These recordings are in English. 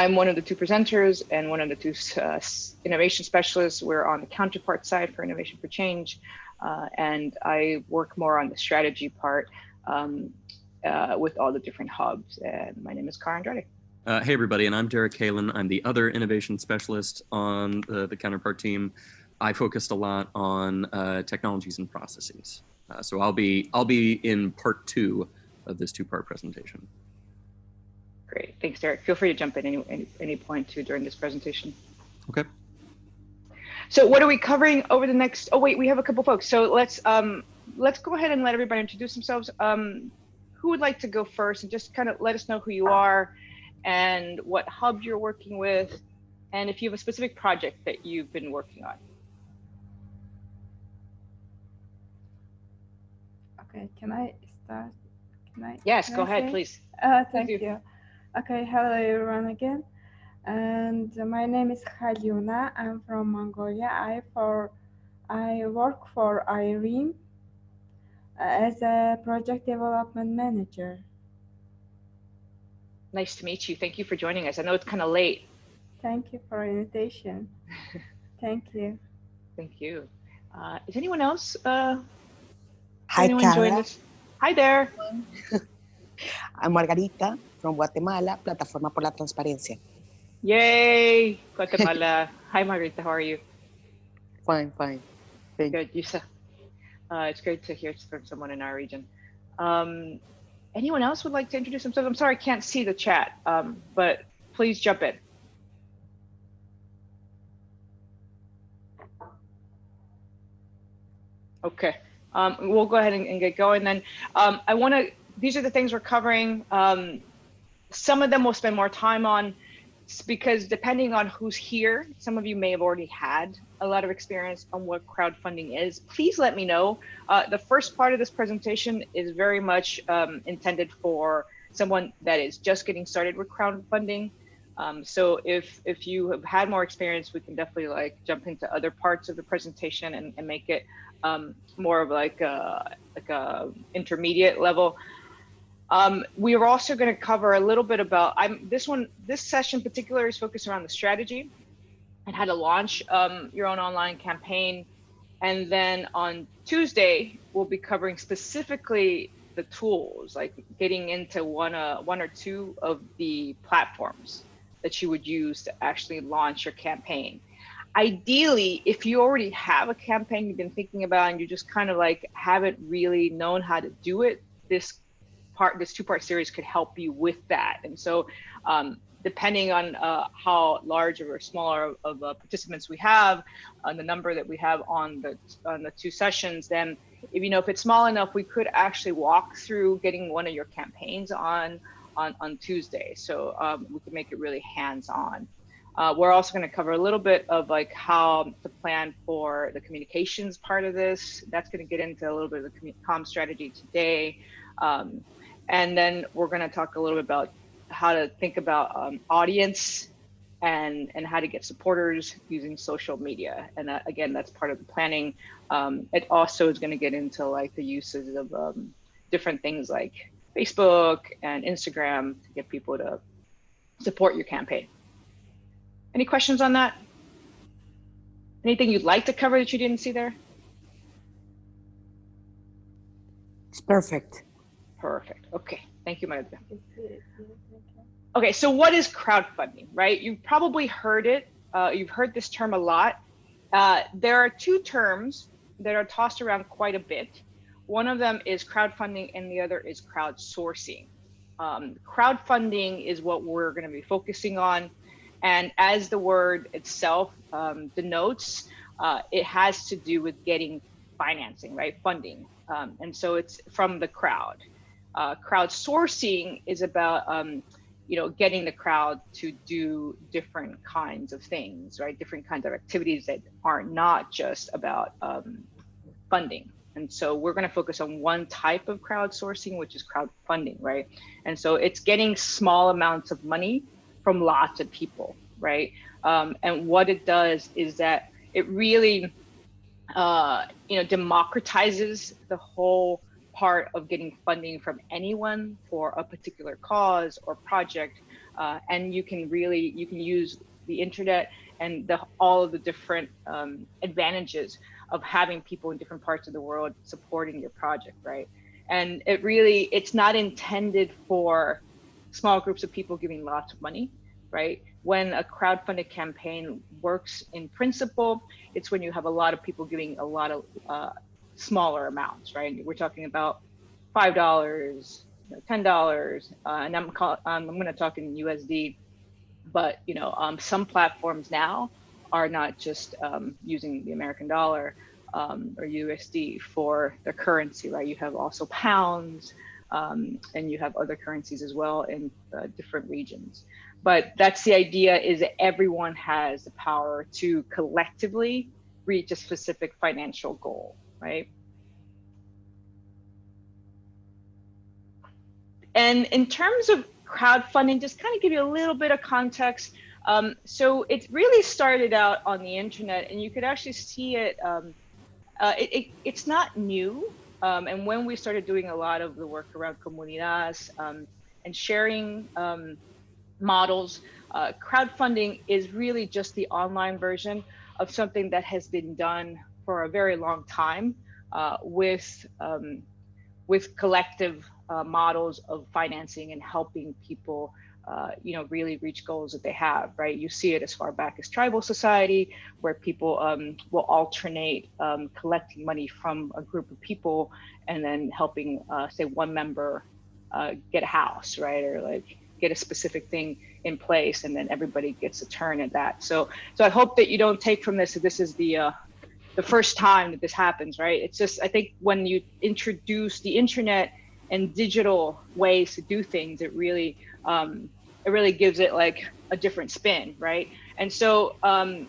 I'm one of the two presenters and one of the two uh, innovation specialists. We're on the counterpart side for Innovation for Change. Uh, and I work more on the strategy part um, uh, with all the different hubs. And my name is Cara Andrade. Uh, hey, everybody, and I'm Derek Kalen. I'm the other innovation specialist on the, the counterpart team. I focused a lot on uh, technologies and processes. Uh, so I'll be I'll be in part two of this two-part presentation. Great, thanks, Derek. Feel free to jump in any, any, any point too during this presentation. Okay. So what are we covering over the next? Oh wait, we have a couple folks. So let's um, let's go ahead and let everybody introduce themselves. Um, who would like to go first and just kind of let us know who you are and what hub you're working with, and if you have a specific project that you've been working on. Okay, can I start? Can I? Yes, can go I ahead, say? please. Uh, thank you. you. Okay, hello everyone again. And my name is Halyuna. I'm from Mongolia. I for I work for IRENE as a project development manager. Nice to meet you. Thank you for joining us. I know it's kind of late. Thank you for invitation. Thank you. Thank you. Uh, is anyone else? Uh, Hi, anyone join Cara. us? Hi there. I'm Margarita from Guatemala, Plataforma por la Transparencia. Yay, Guatemala. Hi, Margarita. How are you? Fine, fine. Thank you. Good, Yusa. Uh, it's great to hear from someone in our region. Um, anyone else would like to introduce themselves? I'm sorry, I can't see the chat, um, but please jump in. Okay, um, we'll go ahead and, and get going then. Um, I want to, these are the things we're covering. Um, some of them we'll spend more time on because depending on who's here, some of you may have already had a lot of experience on what crowdfunding is. Please let me know. Uh, the first part of this presentation is very much um, intended for someone that is just getting started with crowdfunding. Um, so if if you have had more experience, we can definitely like jump into other parts of the presentation and, and make it um, more of like a like a intermediate level. Um, we are also going to cover a little bit about I'm this one this session particular is focused around the strategy and how to launch um, your own online campaign. And then on Tuesday, we'll be covering specifically the tools, like getting into one uh, one or two of the platforms that you would use to actually launch your campaign. Ideally, if you already have a campaign you've been thinking about and you just kind of like haven't really known how to do it, this part, this two-part series could help you with that. And so, um, depending on uh, how large or smaller of uh, participants we have, and the number that we have on the on the two sessions, then if you know if it's small enough, we could actually walk through getting one of your campaigns on on on Tuesday. So um, we can make it really hands-on. Uh, we're also going to cover a little bit of like how to plan for the communications part of this. That's going to get into a little bit of the com strategy today. Um, and then we're going to talk a little bit about how to think about um, audience and and how to get supporters using social media. And that, again, that's part of the planning. Um, it also is going to get into like the uses of um, different things like Facebook and Instagram to get people to support your campaign. Any questions on that? Anything you'd like to cover that you didn't see there? It's perfect. Perfect. Okay. Thank you, Maria. Okay, so what is crowdfunding, right? You've probably heard it. Uh, you've heard this term a lot. Uh, there are two terms that are tossed around quite a bit. One of them is crowdfunding, and the other is crowdsourcing. Um, crowdfunding is what we're going to be focusing on. And as the word itself um, denotes, uh, it has to do with getting financing, right? Funding. Um, and so it's from the crowd. Uh, crowdsourcing is about, um, you know, getting the crowd to do different kinds of things, right? Different kinds of activities that are not just about um, funding. And so we're going to focus on one type of crowdsourcing, which is crowdfunding, right? And so it's getting small amounts of money from lots of people, right? Um, and what it does is that it really, uh, you know, democratizes the whole part of getting funding from anyone for a particular cause or project uh, and you can really you can use the internet and the, all of the different um, advantages of having people in different parts of the world supporting your project, right? And it really it's not intended for small groups of people giving lots of money, right? When a crowdfunded campaign works in principle, it's when you have a lot of people giving a lot of uh, smaller amounts, right? We're talking about five dollars, ten dollars, uh, and I'm call, um, I'm going to talk in USD, but you know, um, some platforms now are not just um, using the American dollar um, or USD for their currency, right? You have also pounds, um, and you have other currencies as well in uh, different regions. But that's the idea: is that everyone has the power to collectively reach a specific financial goal, right? And in terms of crowdfunding, just kind of give you a little bit of context. Um, so it really started out on the internet, and you could actually see it. Um, uh, it, it, it's not new. Um, and when we started doing a lot of the work around comunidades um, and sharing um, models, uh, crowdfunding is really just the online version of something that has been done for a very long time uh, with um, with collective uh, models of financing and helping people uh, you know, really reach goals that they have, right? You see it as far back as tribal society, where people um, will alternate um, collecting money from a group of people and then helping, uh, say, one member uh, get a house, right? Or like get a specific thing in place, and then everybody gets a turn at that. So, so I hope that you don't take from this that this is the uh, the first time that this happens, right? It's just I think when you introduce the internet and digital ways to do things, it really um, it really gives it like a different spin, right? And so um,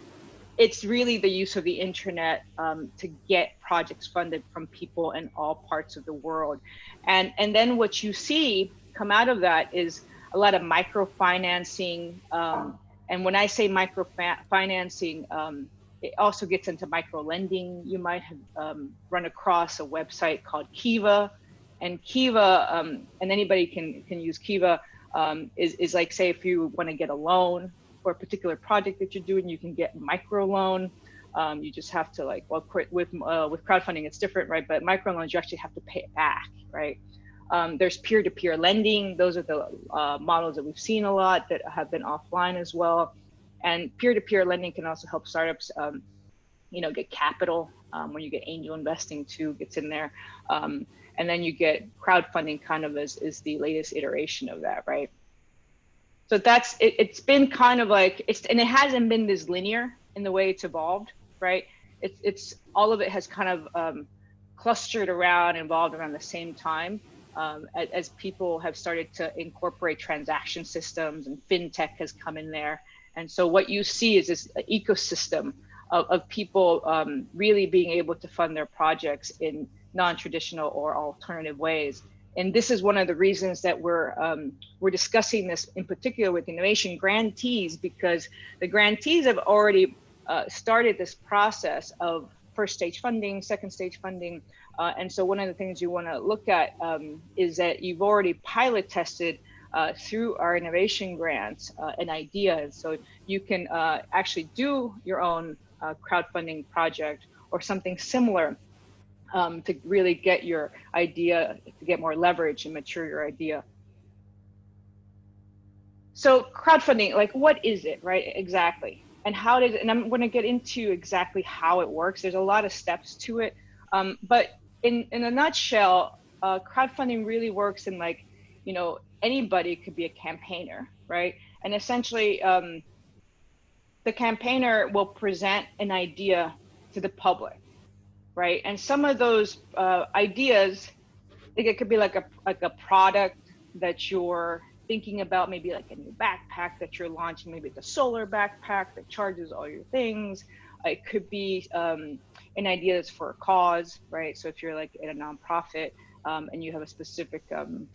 it's really the use of the internet um, to get projects funded from people in all parts of the world. And, and then what you see come out of that is a lot of microfinancing. Um, and when I say microfinancing, um, it also gets into micro lending. You might have um, run across a website called Kiva, and Kiva, um, and anybody can can use Kiva um, is, is like, say, if you want to get a loan for a particular project that you're doing, you can get micro loan. Um, you just have to like, well, with, uh, with crowdfunding, it's different, right? But micro loans, you actually have to pay it back, right? Um, there's peer-to-peer lending. Those are the uh, models that we've seen a lot that have been offline as well. And peer-to-peer lending can also help startups, um, you know, get capital um, when you get angel investing too gets in there. Um, and then you get crowdfunding kind of as is the latest iteration of that right? So that's it, it's been kind of like it's and it hasn't been this linear in the way it's evolved right? It's it's all of it has kind of um, clustered around involved around the same time um, as, as, people have started to incorporate transaction systems and fintech has come in there and so what you see is this ecosystem of, of people um, really being able to fund their projects in non-traditional or alternative ways. And this is one of the reasons that we're um, we're discussing this in particular with innovation grantees because the grantees have already uh, started this process of first stage funding, second stage funding, uh, and so one of the things you want to look at um, is that you've already pilot tested uh, through our innovation grants uh, an idea, so you can uh, actually do your own uh, crowdfunding project or something similar um, to really get your idea, to get more leverage and mature your idea. So crowdfunding, like what is it, right? Exactly. And how does, and I'm going to get into exactly how it works. There's a lot of steps to it. Um, but in, in a nutshell, uh, crowdfunding really works in like, you know, anybody could be a campaigner, right? And essentially, um, the campaigner will present an idea to the public right? And some of those uh, ideas, like it could be like a like a product that you're thinking about, maybe like a new backpack that you're launching, maybe the solar backpack that charges all your things. It could be um, an idea that's for a cause, right? So if you're like in a nonprofit um, and you have a specific um,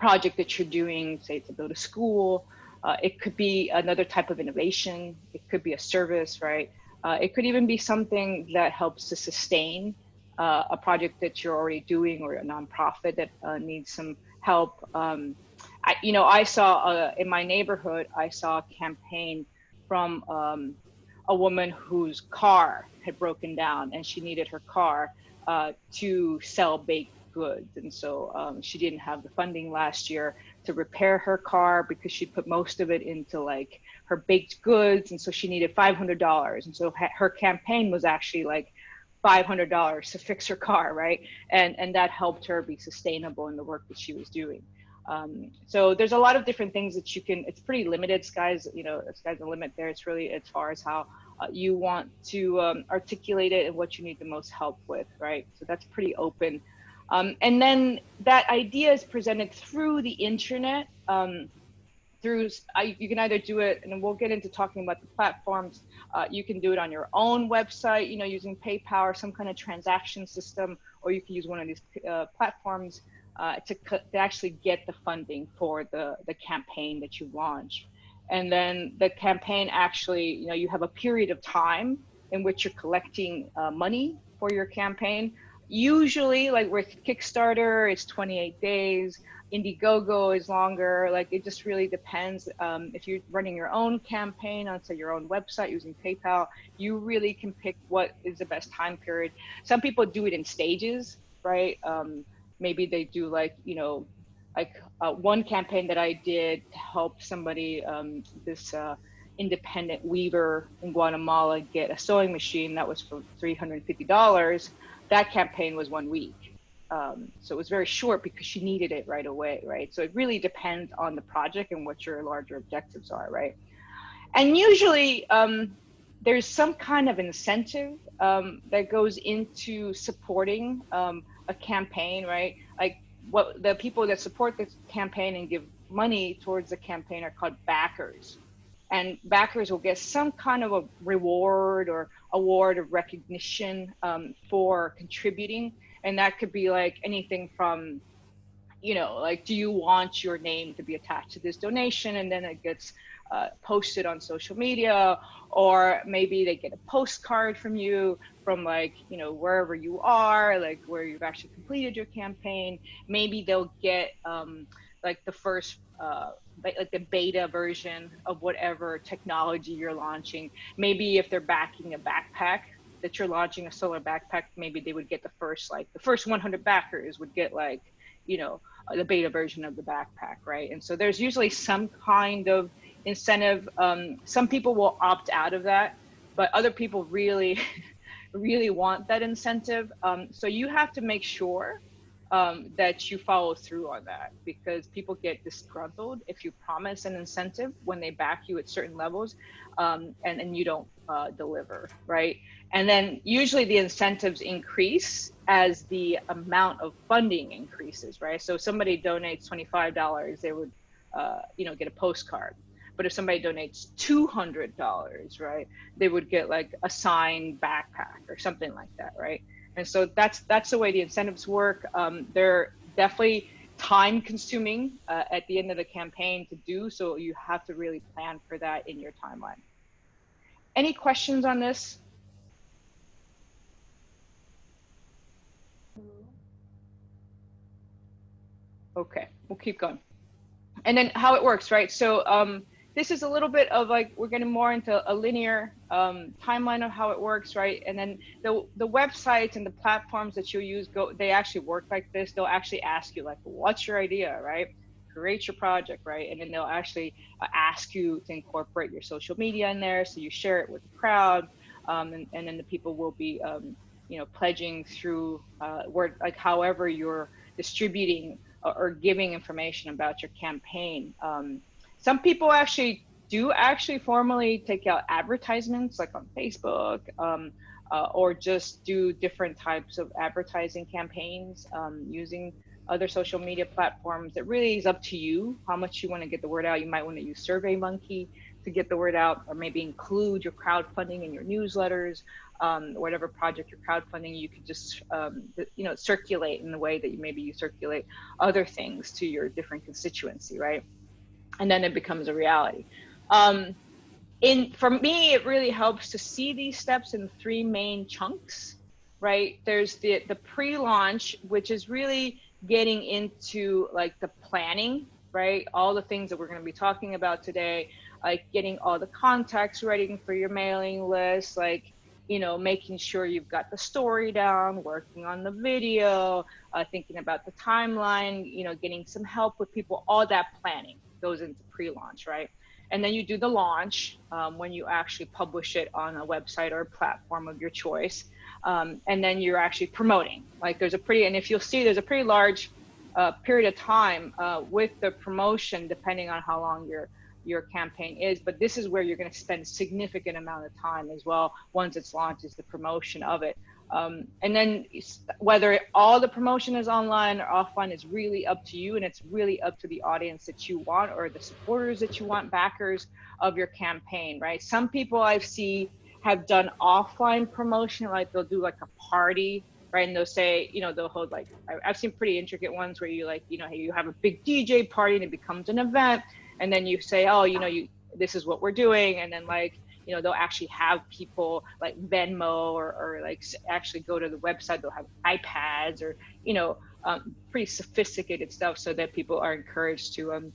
project that you're doing, say to build a school, uh, it could be another type of innovation. It could be a service, right? Uh, it could even be something that helps to sustain uh, a project that you're already doing or a nonprofit that uh, needs some help. Um, I, you know, I saw uh, in my neighborhood, I saw a campaign from um, a woman whose car had broken down and she needed her car uh, to sell baked goods. And so um, she didn't have the funding last year to repair her car because she put most of it into like her baked goods. And so she needed $500. And so her campaign was actually like $500 to fix her car, right? And, and that helped her be sustainable in the work that she was doing. Um, so there's a lot of different things that you can, it's pretty limited. Sky's, you know, sky's the limit there. It's really as far as how uh, you want to um, articulate it and what you need the most help with, right? So that's pretty open. Um, and then that idea is presented through the internet. Um, through I, you can either do it, and we'll get into talking about the platforms. Uh, you can do it on your own website, you know, using PayPal or some kind of transaction system, or you can use one of these uh, platforms uh, to, to actually get the funding for the the campaign that you launch. And then the campaign actually, you know, you have a period of time in which you're collecting uh, money for your campaign usually like with kickstarter it's 28 days. Indiegogo is longer. Like it just really depends. Um, if you're running your own campaign on say your own website using paypal you really can pick what is the best time period. Some people do it in stages right? Um, maybe they do like you know like uh, one campaign that i did to help somebody um, this uh, independent weaver in guatemala get a sewing machine that was for $350 that campaign was one week. Um, so it was very short because she needed it right away, right? So it really depends on the project and what your larger objectives are, right? And usually um, there's some kind of incentive um, that goes into supporting um, a campaign, right? Like what the people that support the campaign and give money towards the campaign are called backers, and backers will get some kind of a reward or award of recognition um, for contributing. And that could be like anything from you know like do you want your name to be attached to this donation? And then it gets uh, posted on social media or maybe they get a postcard from you from like you know wherever you are like where you've actually completed your campaign. Maybe they'll get um, like the first uh, like the beta version of whatever technology you're launching. Maybe if they're backing a backpack that you're launching a solar backpack, maybe they would get the first like the first 100 backers would get like you know the beta version of the backpack, right? And so there's usually some kind of incentive. Um, some people will opt out of that, but other people really, really want that incentive. Um, so you have to make sure um, that you follow through on that because people get disgruntled if you promise an incentive when they back you at certain levels um, and, and you don't uh, deliver, right? And then usually the incentives increase as the amount of funding increases, right? So somebody donates $25, they would, uh, you know, get a postcard. But if somebody donates $200, right, they would get like a signed backpack or something like that, right? And so that's that's the way the incentives work. Um, they're definitely time consuming uh, at the end of the campaign to do, so you have to really plan for that in your timeline. Any questions on this? Okay, we'll keep going. And then how it works, right? So um, this is a little bit of like we're getting more into a linear um, timeline of how it works, right? And then the the websites and the platforms that you use go they actually work like this. They'll actually ask you like, what's your idea, right? Create your project, right? And then they'll actually uh, ask you to incorporate your social media in there, so you share it with the crowd, um, and, and then the people will be, um, you know, pledging through uh, word like however you're distributing or, or giving information about your campaign. Um, some people actually do actually formally take out advertisements like on Facebook um, uh, or just do different types of advertising campaigns um, using other social media platforms. It really is up to you how much you want to get the word out. You might want to use SurveyMonkey to get the word out, or maybe include your crowdfunding in your newsletters, um, whatever project you're crowdfunding. You could just, um, you know, circulate in the way that you maybe you circulate other things to your different constituency, right? And then it becomes a reality. Um, in for me, it really helps to see these steps in three main chunks. right? There's the the pre-launch, which is really getting into like the planning, right? All the things that we're going to be talking about today, like getting all the contacts ready for your mailing list, like you know, making sure you've got the story down, working on the video, uh, thinking about the timeline, you know, getting some help with people, all that planning goes into pre-launch, right? And then you do the launch um, when you actually publish it on a website or a platform of your choice. Um, and then you're actually promoting. Like there's a pretty, and if you'll see, there's a pretty large uh, period of time uh, with the promotion, depending on how long your your campaign is. But this is where you're going to spend significant amount of time as well once it's launched is the promotion of it. Um, and then whether all the promotion is online or offline is really up to you and it's really up to the audience that you want or the supporters that you want backers of your campaign right? Some people i see have done offline promotion like they'll do like a party right? And they'll say you know they'll hold like i've seen pretty intricate ones where you like you know hey, you have a big dj party and it becomes an event and then you say oh you know you this is what we're doing and then like you know they'll actually have people like venmo or, or like actually go to the website. They'll have ipads or you know um, pretty sophisticated stuff so that people are encouraged to um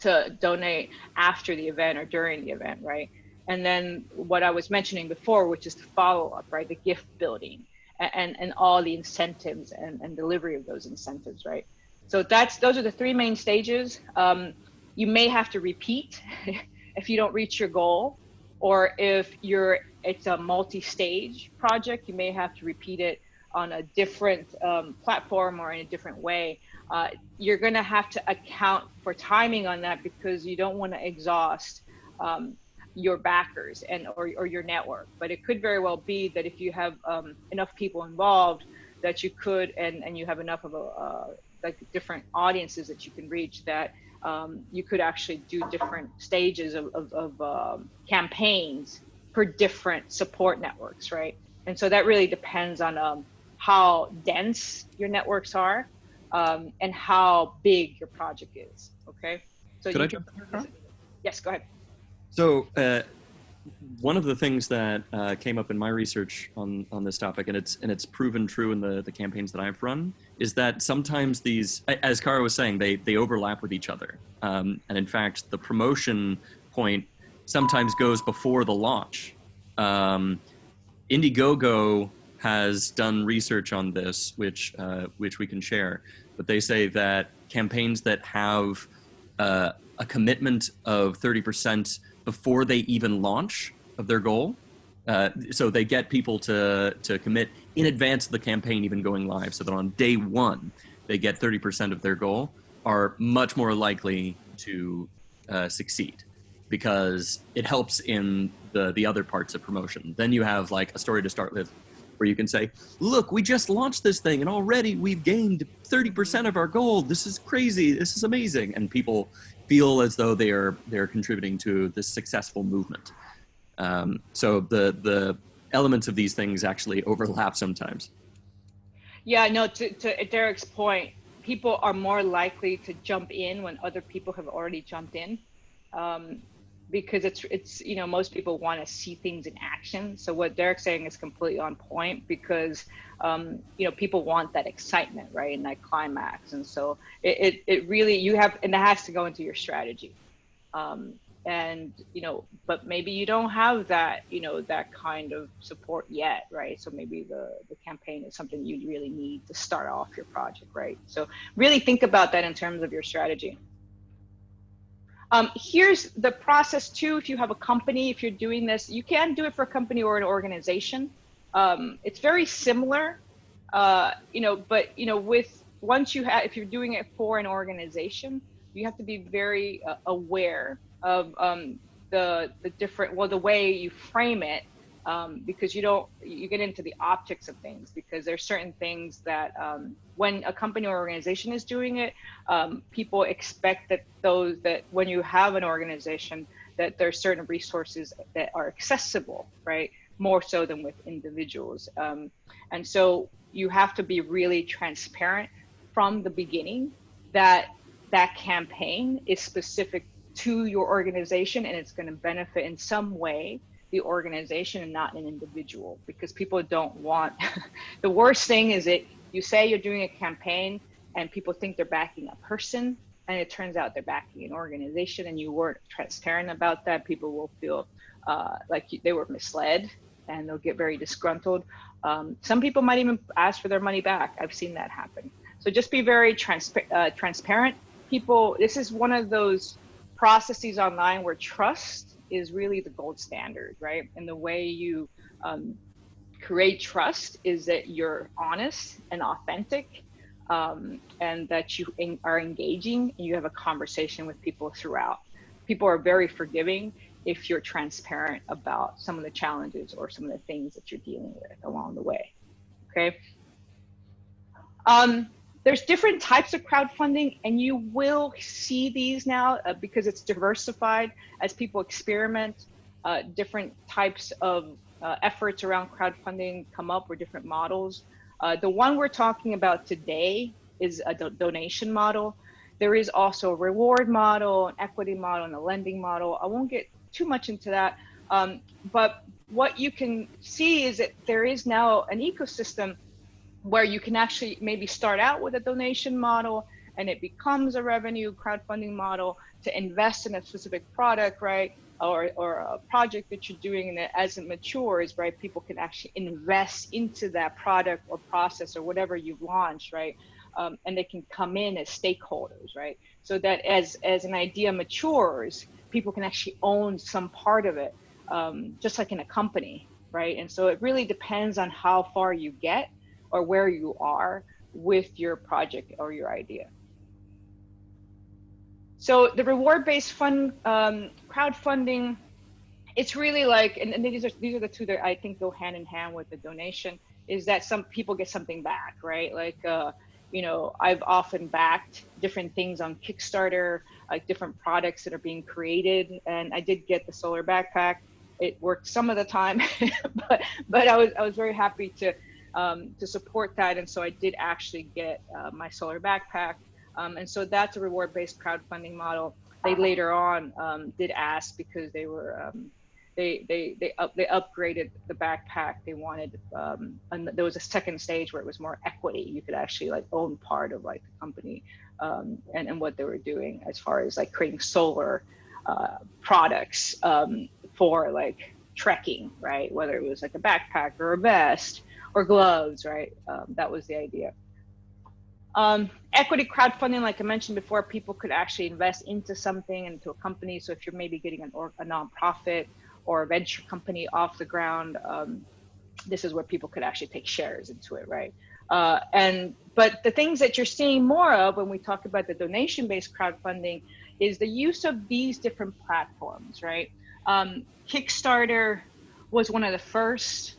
to donate after the event or during the event right? And then what i was mentioning before which is the follow-up right? The gift building and and all the incentives and, and delivery of those incentives right? So that's those are the three main stages. Um, you may have to repeat if you don't reach your goal or if you're it's a multi-stage project, you may have to repeat it on a different um, platform or in a different way. Uh, you're going to have to account for timing on that because you don't want to exhaust um, your backers and or, or your network. But it could very well be that if you have um, enough people involved, that you could and and you have enough of a uh, like different audiences that you can reach that um, you could actually do different stages of, of, of um, campaigns for different support networks, right? And so that really depends on um, how dense your networks are um, and how big your project is. Okay. So could I jump in Yes, go ahead. So uh, one of the things that uh, came up in my research on, on this topic, and it's and it's proven true in the, the campaigns that I've run, is that sometimes these, as Cara was saying, they they overlap with each other. Um, and in fact, the promotion point sometimes goes before the launch. Um, Indiegogo has done research on this, which uh, which we can share. But they say that campaigns that have uh, a commitment of 30% before they even launch of their goal. Uh, so they get people to to commit in advance of the campaign even going live, so that on day one they get 30% of their goal. Are much more likely to uh, succeed because it helps in the the other parts of promotion. Then you have like a story to start with where you can say, look, we just launched this thing and already we've gained 30% of our goal. This is crazy. This is amazing. And people feel as though they are they're contributing to this successful movement. Um, so the the elements of these things actually overlap sometimes. Yeah, no. To, to Derek's point, people are more likely to jump in when other people have already jumped in. Um, because it's it's you know most people want to see things in action. So what derek's saying is completely on point because um, you know people want that excitement right and that climax. And so it, it, it really you have and that has to go into your strategy. Um, and you know but maybe you don't have that you know that kind of support yet right? So maybe the the campaign is something you really need to start off your project right? So really think about that in terms of your strategy um, here's the process too. If you have a company, if you're doing this, you can do it for a company or an organization. Um, it's very similar, uh, you know, but you know, with once you have, if you're doing it for an organization, you have to be very uh, aware of um, the the different, well, the way you frame it um, because you don't you get into the optics of things because there's certain things that um, when a company or organization is doing it um, people expect that those that when you have an organization that there's certain resources that are accessible right? More so than with individuals. Um, and so you have to be really transparent from the beginning that that campaign is specific to your organization and it's going to benefit in some way the organization and not an individual because people don't want the worst thing is that you say you're doing a campaign and people think they're backing a person and it turns out they're backing an organization and you weren't transparent about that. People will feel uh, like they were misled and they'll get very disgruntled. Um, some people might even ask for their money back. I've seen that happen. So just be very transpa- uh, transparent. People this is one of those processes online where trust is really the gold standard, right? And the way you um, create trust is that you're honest and authentic um, and that you in, are engaging and you have a conversation with people throughout. People are very forgiving if you're transparent about some of the challenges or some of the things that you're dealing with along the way. Okay. Um, there's different types of crowdfunding and you will see these now uh, because it's diversified as people experiment uh, different types of uh, efforts around crowdfunding come up or different models. Uh, the one we're talking about today is a do donation model. There is also a reward model an equity model and a lending model. I won't get too much into that um, but what you can see is that there is now an ecosystem where you can actually maybe start out with a donation model and it becomes a revenue crowdfunding model to invest in a specific product, right? Or, or a project that you're doing and as it matures, right? People can actually invest into that product or process or whatever you've launched, right? Um, and they can come in as stakeholders, right? So that as, as an idea matures, people can actually own some part of it, um, just like in a company, right? And so it really depends on how far you get or where you are with your project or your idea. So the reward-based fund um, crowdfunding, it's really like, and, and, these are these are the two that I think go hand in hand with the donation. Is that some people get something back, right? Like, uh, you know, I've often backed different things on Kickstarter, like different products that are being created, and I did get the solar backpack. It worked some of the time, but but I was I was very happy to um, to support that. And so I did actually get uh, my solar backpack. Um, and so that's a reward-based crowdfunding model. They later on um, did ask because they were um, they they they up they upgraded the backpack. They wanted um, and there was a second stage where it was more equity. You could actually like own part of like the company um, and and what they were doing as far as like creating solar uh, products for like trekking, right? Whether it was like a backpack or a vest or gloves, right? Um, that was the idea. Um, equity crowdfunding, like I mentioned before, people could actually invest into something, into a company. So if you're maybe getting an or, a nonprofit or a venture company off the ground, um, this is where people could actually take shares into it, right? Uh, and but the things that you're seeing more of when we talk about the donation-based crowdfunding is the use of these different platforms, right? Um, Kickstarter was one of the first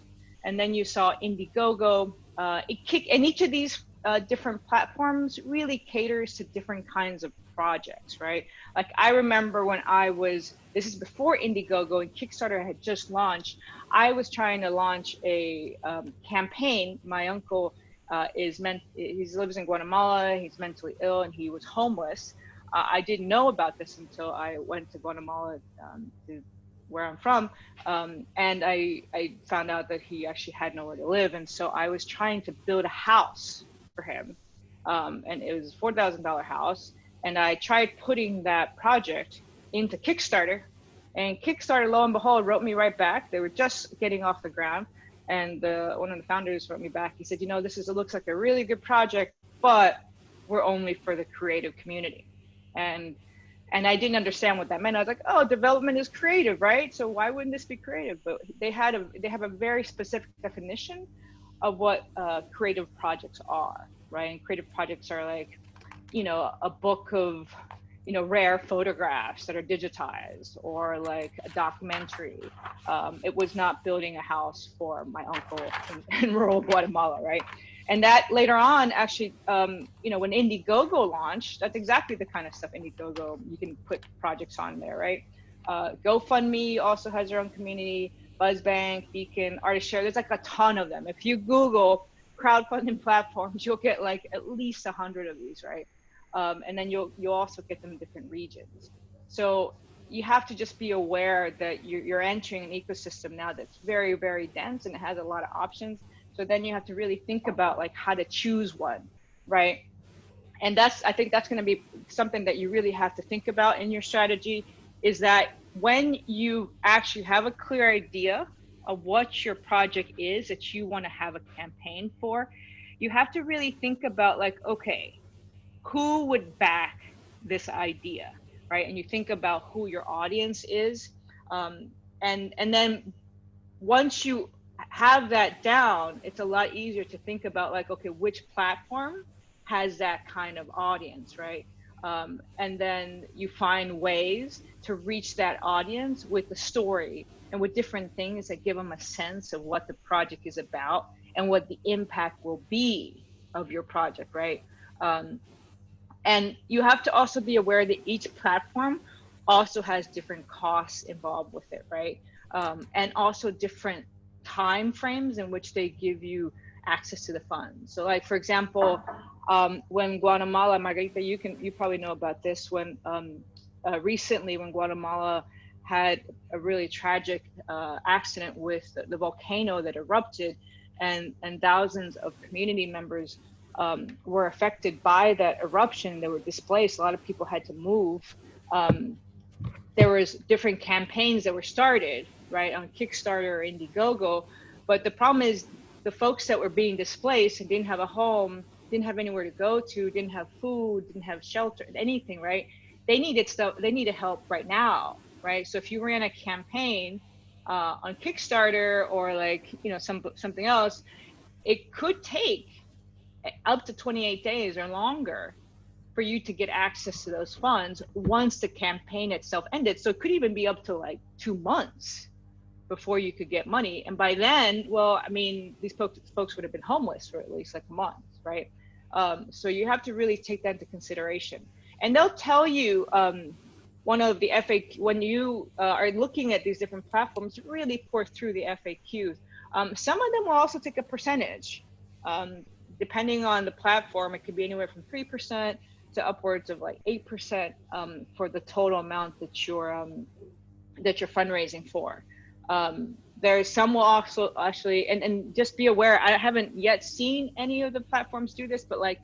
and then you saw Indiegogo. Uh, it kick, and each of these uh, different platforms really caters to different kinds of projects, right? Like I remember when I was, this is before Indiegogo and Kickstarter had just launched, I was trying to launch a um, campaign. My uncle uh, is meant, he lives in Guatemala, he's mentally ill and he was homeless. Uh, I didn't know about this until I went to Guatemala um, to where I'm from. Um, and I, I found out that he actually had nowhere to live. And so I was trying to build a house for him. Um, and it was a $4,000 house. And I tried putting that project into Kickstarter. And Kickstarter, lo and behold, wrote me right back. They were just getting off the ground. And uh, one of the founders wrote me back. He said, you know, this is, it looks like a really good project, but we're only for the creative community. And and I didn't understand what that meant. I was like, oh, development is creative, right? So why wouldn't this be creative? But they had a they have a very specific definition of what uh, creative projects are, right? And creative projects are like, you know, a book of you know rare photographs that are digitized or like a documentary um, it was not building a house for my uncle in, in rural guatemala right and that later on actually um, you know when indiegogo launched that's exactly the kind of stuff indiegogo you can put projects on there right? Uh, gofundme also has their own community Buzzbnk beacon ArtistShare there's like a ton of them. If you google crowdfunding platforms you'll get like at least a hundred of these right? Um, and then you'll you'll also get them in different regions. So you have to just be aware that you're, you're entering an ecosystem now that's very, very dense and it has a lot of options. So then you have to really think about like how to choose one, right? And that's, I think that's going to be something that you really have to think about in your strategy is that when you actually have a clear idea of what your project is that you want to have a campaign for, you have to really think about like, okay, who would back this idea, right? And you think about who your audience is, um, and and then once you have that down, it's a lot easier to think about like, okay, which platform has that kind of audience, right? Um, and then you find ways to reach that audience with the story and with different things that give them a sense of what the project is about and what the impact will be of your project, right? Um, and you have to also be aware that each platform also has different costs involved with it, right? Um, and also different time frames in which they give you access to the funds. So like, for example, um, when Guatemala, Margarita, you can, you probably know about this, when um, uh, recently when Guatemala had a really tragic uh, accident with the, the, volcano that erupted and, and thousands of community members um, were affected by that eruption. They were displaced. A lot of people had to move. Um, there was different campaigns that were started, right, on Kickstarter or Indiegogo. But the problem is the folks that were being displaced and didn't have a home, didn't have anywhere to go to, didn't have food, didn't have shelter, anything, right? They needed stuff. They needed help right now, right? So if you ran a campaign uh, on Kickstarter or like you know some something else, it could take up to 28 days or longer for you to get access to those funds once the campaign itself ended. So it could even be up to like two months before you could get money. And by then, well, I mean, these folks, folks would have been homeless for at least like a month, right? Um, so you have to really take that into consideration. And they'll tell you um, one of the FAQ, when you uh, are looking at these different platforms, really pore through the FAQs. Um, some of them will also take a percentage. Um, depending on the platform, it could be anywhere from 3% to upwards of like 8% um, for the total amount that you're, um, that you're fundraising for. Um, there's some will also actually, and, and just be aware, I haven't yet seen any of the platforms do this, but like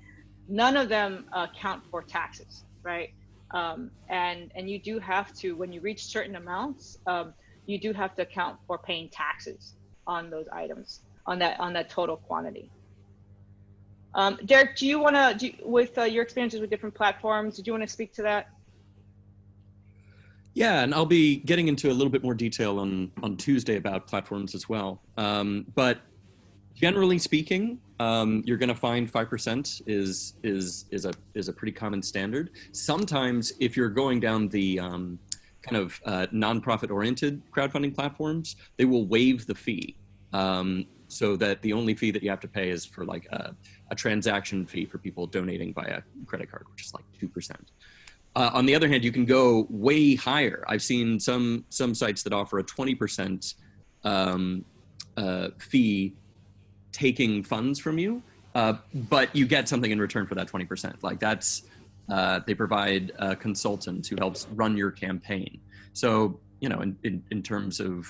none of them uh, count for taxes, right? Um, and, and you do have to, when you reach certain amounts, um, you do have to account for paying taxes on those items, on that, on that total quantity. Um, Derek, do you want to, with uh, your experiences with different platforms, did you want to speak to that? Yeah, and I'll be getting into a little bit more detail on, on Tuesday about platforms as well. Um, but generally speaking, um, you're going to find 5% is, is, is, a, is a pretty common standard. Sometimes if you're going down the um, kind of uh, nonprofit oriented crowdfunding platforms, they will waive the fee. Um, so that the only fee that you have to pay is for like a, a transaction fee for people donating via credit card, which is like 2%. Uh, on the other hand, you can go way higher. I've seen some some sites that offer a 20% um, uh, fee taking funds from you, uh, but you get something in return for that 20%. Like that's, uh, they provide a consultant who helps run your campaign. So, you know, in, in, in terms of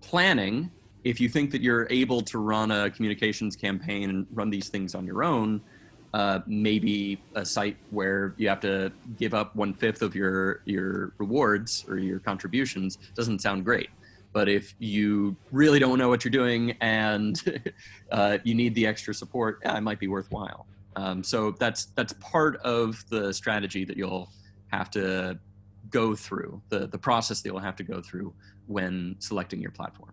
planning, if you think that you're able to run a communications campaign and run these things on your own, uh, maybe a site where you have to give up one fifth of your your rewards or your contributions doesn't sound great. But if you really don't know what you're doing and uh, you need the extra support, yeah, it might be worthwhile. Um, so that's that's part of the strategy that you'll have to go through the the process that you'll have to go through when selecting your platform.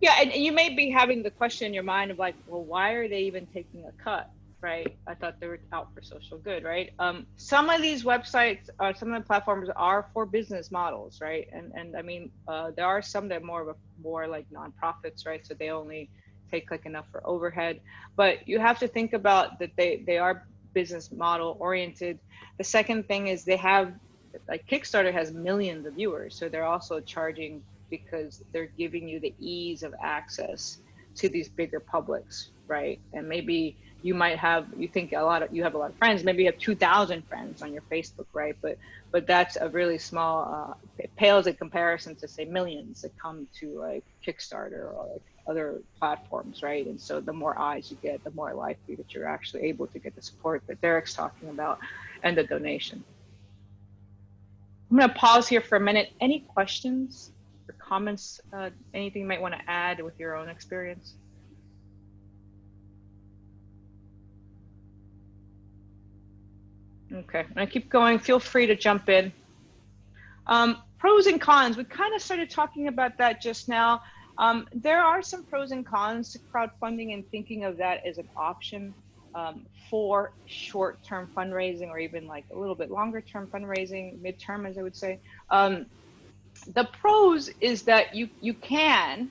Yeah, and you may be having the question in your mind of like, well, why are they even taking a cut? Right? I thought they were out for social good, right? Um, some of these websites, uh, some of the platforms are for business models, right? And and I mean, uh, there are some that are more of a more like nonprofits, right? So they only take like enough for overhead, but you have to think about that they they are business model oriented. The second thing is they have like Kickstarter has millions of viewers, so they're also charging because they're giving you the ease of access to these bigger publics, right? And maybe you might have you think a lot of you have a lot of friends maybe you have 2000 friends on your facebook right? But but that's a really small uh, pales in comparison to say millions that come to like kickstarter or like other platforms right? And so the more eyes you get the more likely that you're actually able to get the support that derek's talking about and the donation. I'm going to pause here for a minute. Any questions comments uh, anything you might want to add with your own experience Okay, I keep going. Feel free to jump in. Um, pros and cons. We kind of started talking about that just now. Um, there are some pros and cons to crowdfunding and thinking of that as an option um, for short-term fundraising or even like a little bit longer-term fundraising, midterm, as I would say. Um, the pros is that you you can,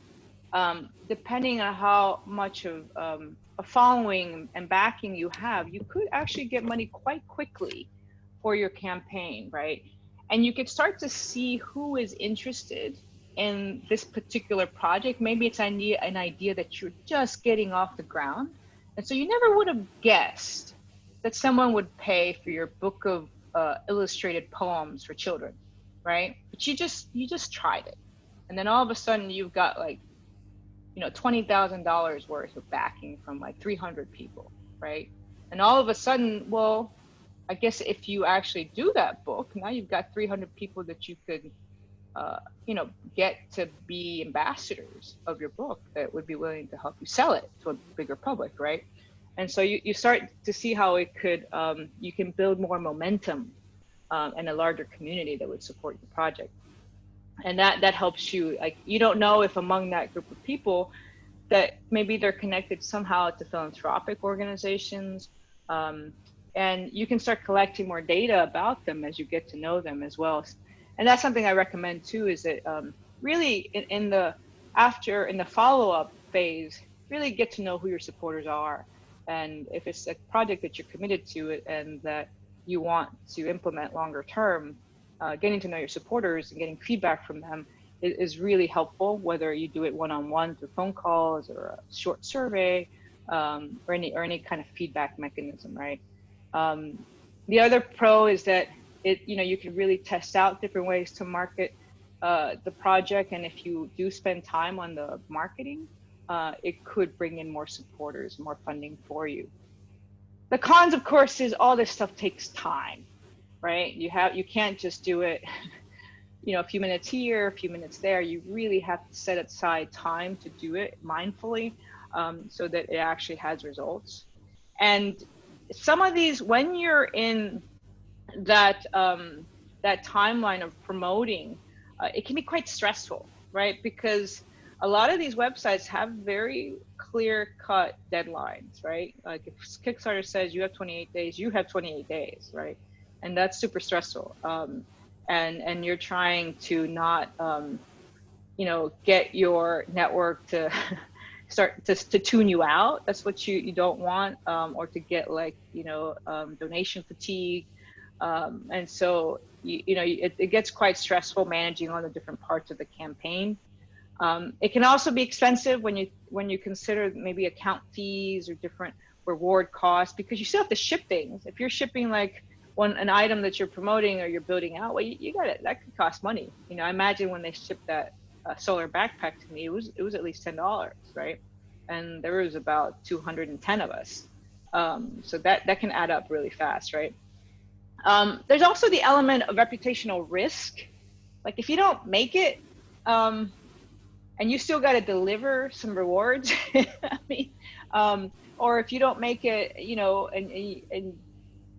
um, depending on how much of um, a following and backing you have, you could actually get money quite quickly for your campaign, right? And you could start to see who is interested in this particular project. Maybe it's an idea, an idea that you're just getting off the ground. And so you never would have guessed that someone would pay for your book of uh, illustrated poems for children, right? But you just you just tried it, and then all of a sudden you've got like you know, $20,000 worth of backing from like 300 people, right? And all of a sudden, well, I guess if you actually do that book, now you've got 300 people that you could, uh, you know, get to be ambassadors of your book that would be willing to help you sell it to a bigger public, right? And so you, you start to see how it could, um, you can build more momentum um, and a larger community that would support your project. And that that helps you like you don't know if among that group of people that maybe they're connected somehow to philanthropic organizations um, and you can start collecting more data about them as you get to know them as well. And that's something i recommend too is that um, really in, in, the after in the follow-up phase really get to know who your supporters are and if it's a project that you're committed to and that you want to implement longer term uh, getting to know your supporters and getting feedback from them is, is really helpful, whether you do it one-on-one through phone calls or a short survey um, or any or any kind of feedback mechanism, right? Um, the other pro is that it you know you can really test out different ways to market uh, the project, and if you do spend time on the marketing, uh, it could bring in more supporters, more funding for you. The cons, of course, is all this stuff takes time right? You have you can't just do it, you know, a few minutes here, a few minutes there. You really have to set aside time to do it mindfully, um, so that it actually has results. And some of these, when you're in that um, that timeline of promoting, uh, it can be quite stressful, right? Because a lot of these websites have very clear cut deadlines, right? Like if Kickstarter says you have 28 days, you have 28 days, right? and that's super stressful. Um, and and you're trying to not, um, you know, get your network to start to, to tune you out. That's what you you don't want, um, or to get like you know um, donation fatigue. Um, and so you, you know it, it gets quite stressful managing all the different parts of the campaign. Um, it can also be expensive when you when you consider maybe account fees or different reward costs because you still have to ship things. If you're shipping like one an item that you're promoting or you're building out, well, you, you got it. That could cost money. You know, I imagine when they shipped that uh, solar backpack to me, it was it was at least ten dollars, right? And there was about 210 of us, um, so that that can add up really fast, right? Um, there's also the element of reputational risk. Like if you don't make it, um, and you still got to deliver some rewards, I mean, um, or if you don't make it, you know, and, and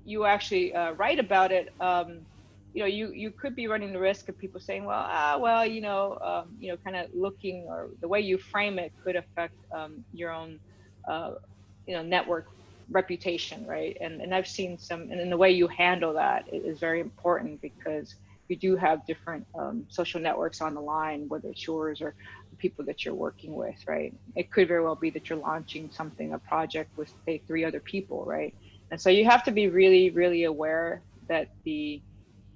you actually uh, write about it, um, you know, you you could be running the risk of people saying, well, ah, well, you know, um, you know, kind of looking or the way you frame it could affect um, your own, uh, you know, network reputation, right? And and I've seen some, and the way you handle that is very important because you do have different um, social networks on the line, whether it's yours or people that you're working with, right? It could very well be that you're launching something, a project with say three other people, right? And so you have to be really, really aware that the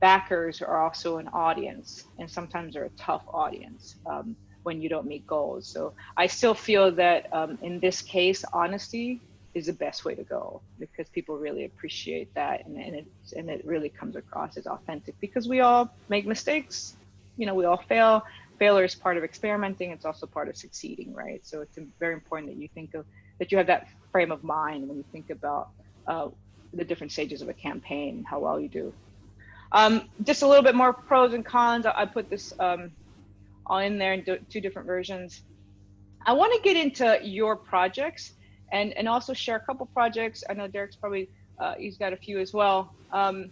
backers are also an audience, and sometimes they're a tough audience um, when you don't meet goals. So I still feel that um, in this case, honesty is the best way to go because people really appreciate that and, and it and it really comes across as authentic because we all make mistakes you know we all fail failure is part of experimenting it's also part of succeeding right so it's very important that you think of that you have that frame of mind when you think about uh, the different stages of a campaign how well you do um, just a little bit more pros and cons i, put this um, all in there in two different versions i want to get into your projects and and also share a couple projects. I know Derek's probably uh, he's got a few as well. Um,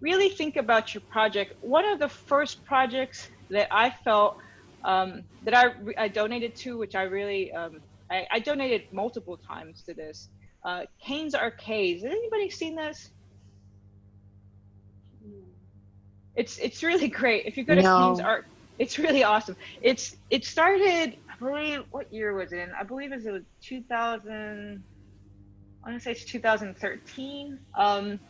really think about your project. One of the first projects that I felt um, that I, I donated to, which I really um, I, I, donated multiple times to this. Uh, Caine's Arcades. Has anybody seen this? It's it's really great. If you go to no. Caine's Art, it's really awesome. It's it started I believe what year was it in? I believe it was 2000. I want to say it's 2013. Um,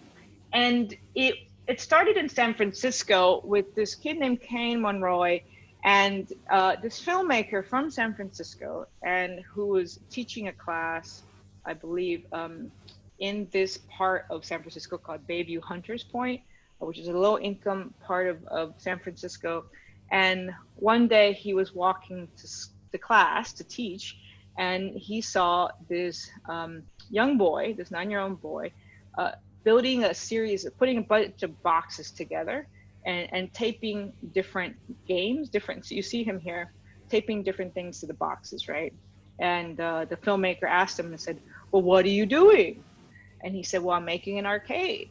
and it it started in San Francisco with this kid named Caine Monroy and uh, this filmmaker from San Francisco and who was teaching a class, I believe, um, in this part of San Francisco called Bayview Hunters Point, which is a low income part of, of San Francisco. And one day he was walking to the class to teach, and he saw this um, young boy, this nine-year-old boy, uh, building a series of putting a bunch of boxes together and, and taping different games, different. So you see him here, taping different things to the boxes, right? And uh, the filmmaker asked him and said, "Well, what are you doing?" And he said, "Well, I'm making an arcade."